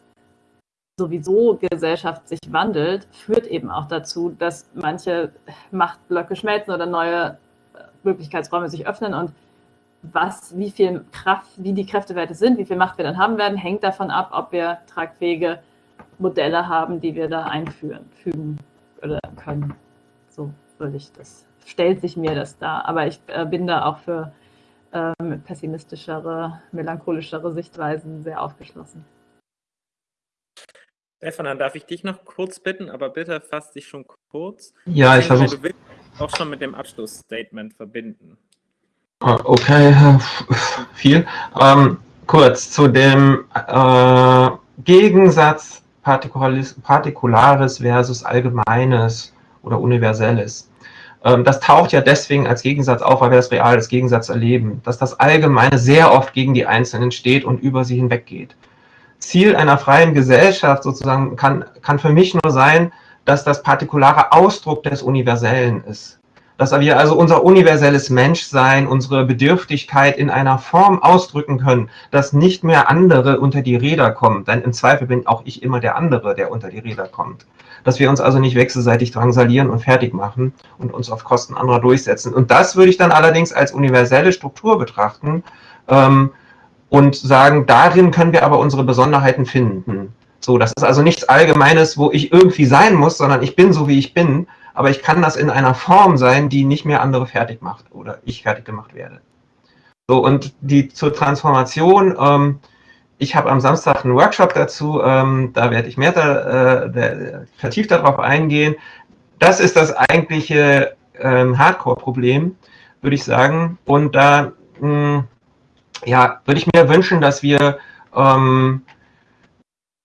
sowieso Gesellschaft sich wandelt, führt eben auch dazu, dass manche Machtblöcke schmelzen oder neue äh, Möglichkeitsräume sich öffnen und was, wie viel Kraft, wie die Kräftewerte sind, wie viel Macht wir dann haben werden, hängt davon ab, ob wir tragfähige Modelle haben, die wir da einführen, fügen oder können. Würde ich das, stellt sich mir das da. Aber ich äh, bin da auch für ähm, pessimistischere, melancholischere Sichtweisen sehr aufgeschlossen. Stefan, dann darf ich dich noch kurz bitten, aber bitte fass dich schon kurz. Ja, ich versuche. Du willst auch schon mit dem Abschlussstatement verbinden. Ah, okay, viel. Ähm, kurz zu dem äh, Gegensatz Partikulares versus Allgemeines oder Universelles. Ähm, das taucht ja deswegen als Gegensatz auf, weil wir das real als Gegensatz erleben, dass das Allgemeine sehr oft gegen die Einzelnen steht und über sie hinweggeht. Ziel einer freien Gesellschaft sozusagen kann, kann für mich nur sein, dass das partikulare Ausdruck des Universellen ist dass wir also unser universelles Menschsein, unsere Bedürftigkeit in einer Form ausdrücken können, dass nicht mehr andere unter die Räder kommen. Denn im Zweifel bin auch ich immer der andere, der unter die Räder kommt. Dass wir uns also nicht wechselseitig drangsalieren und fertig machen und uns auf Kosten anderer durchsetzen. Und das würde ich dann allerdings als universelle Struktur betrachten ähm, und sagen, darin können wir aber unsere Besonderheiten finden. So, das ist also nichts Allgemeines, wo ich irgendwie sein muss, sondern ich bin so, wie ich bin aber ich kann das in einer Form sein, die nicht mehr andere fertig macht oder ich fertig gemacht werde. So, und die zur Transformation, ähm, ich habe am Samstag einen Workshop dazu, ähm, da werde ich mehr da, äh, vertieft darauf eingehen. Das ist das eigentliche ähm, Hardcore-Problem, würde ich sagen. Und da mh, ja, würde ich mir wünschen, dass wir ähm,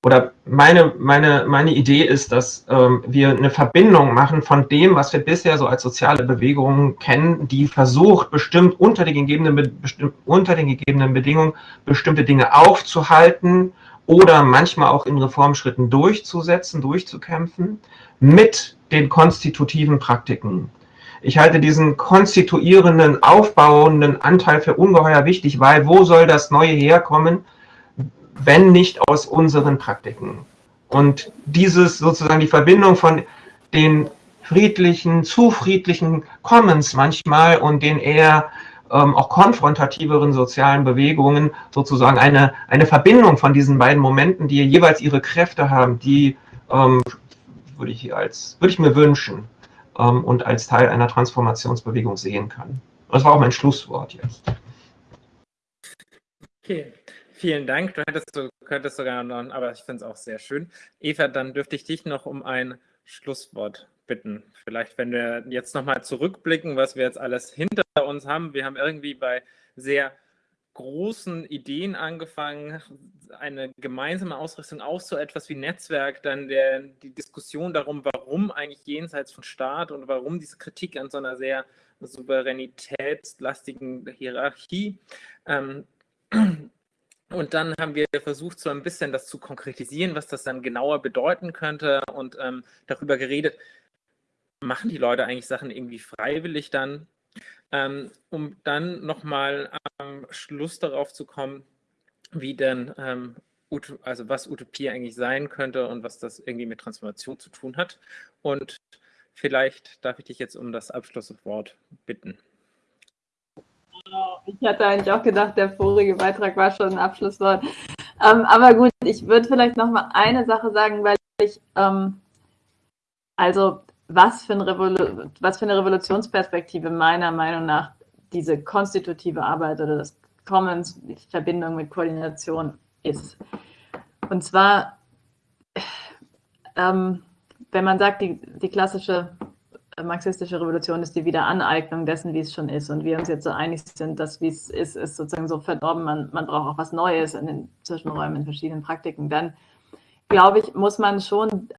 oder meine, meine, meine Idee ist, dass ähm, wir eine Verbindung machen von dem, was wir bisher so als soziale Bewegungen kennen, die versucht, bestimmt unter den gegebenen, bestimmt, unter den gegebenen Bedingungen bestimmte Dinge aufzuhalten oder manchmal auch in Reformschritten durchzusetzen, durchzukämpfen, mit den konstitutiven Praktiken. Ich halte diesen konstituierenden, aufbauenden Anteil für ungeheuer wichtig, weil wo soll das Neue herkommen, wenn nicht aus unseren Praktiken. Und dieses sozusagen die Verbindung von den friedlichen, zu friedlichen Commons manchmal und den eher ähm, auch konfrontativeren sozialen Bewegungen sozusagen eine, eine Verbindung von diesen beiden Momenten, die jeweils ihre Kräfte haben, die ähm, würde ich, als, ich mir wünschen ähm, und als Teil einer Transformationsbewegung sehen kann. Das war auch mein Schlusswort jetzt. Okay. Vielen Dank. Du hättest, du könntest sogar noch, aber ich finde es auch sehr schön. Eva, dann dürfte ich dich noch um ein Schlusswort bitten. Vielleicht, wenn wir jetzt nochmal zurückblicken, was wir jetzt alles hinter uns haben. Wir haben irgendwie bei sehr großen Ideen angefangen, eine gemeinsame Ausrichtung auch so etwas wie Netzwerk, dann der, die Diskussion darum, warum eigentlich jenseits von Staat und warum diese Kritik an so einer sehr souveränitätslastigen Hierarchie. Ähm, und dann haben wir versucht, so ein bisschen das zu konkretisieren, was das dann genauer bedeuten könnte und ähm, darüber geredet, machen die Leute eigentlich Sachen irgendwie freiwillig dann, ähm, um dann nochmal am Schluss darauf zu kommen, wie denn, ähm, also was Utopie eigentlich sein könnte und was das irgendwie mit Transformation zu tun hat. Und vielleicht darf ich dich jetzt um das Abschlusswort bitten. Ich hatte eigentlich auch gedacht, der vorige Beitrag war schon ein Abschlusswort. Ähm, aber gut, ich würde vielleicht noch mal eine Sache sagen, weil ich, ähm, also was für, ein was für eine Revolutionsperspektive meiner Meinung nach diese konstitutive Arbeit oder das Commons, die Verbindung mit Koordination ist. Und zwar, ähm, wenn man sagt, die, die klassische marxistische Revolution ist die Wiederaneignung dessen, wie es schon ist. Und wir uns jetzt so einig sind, dass wie es ist, ist sozusagen so verdorben, man, man braucht auch was Neues in den Zwischenräumen, in verschiedenen Praktiken. Dann, glaube ich, muss man schon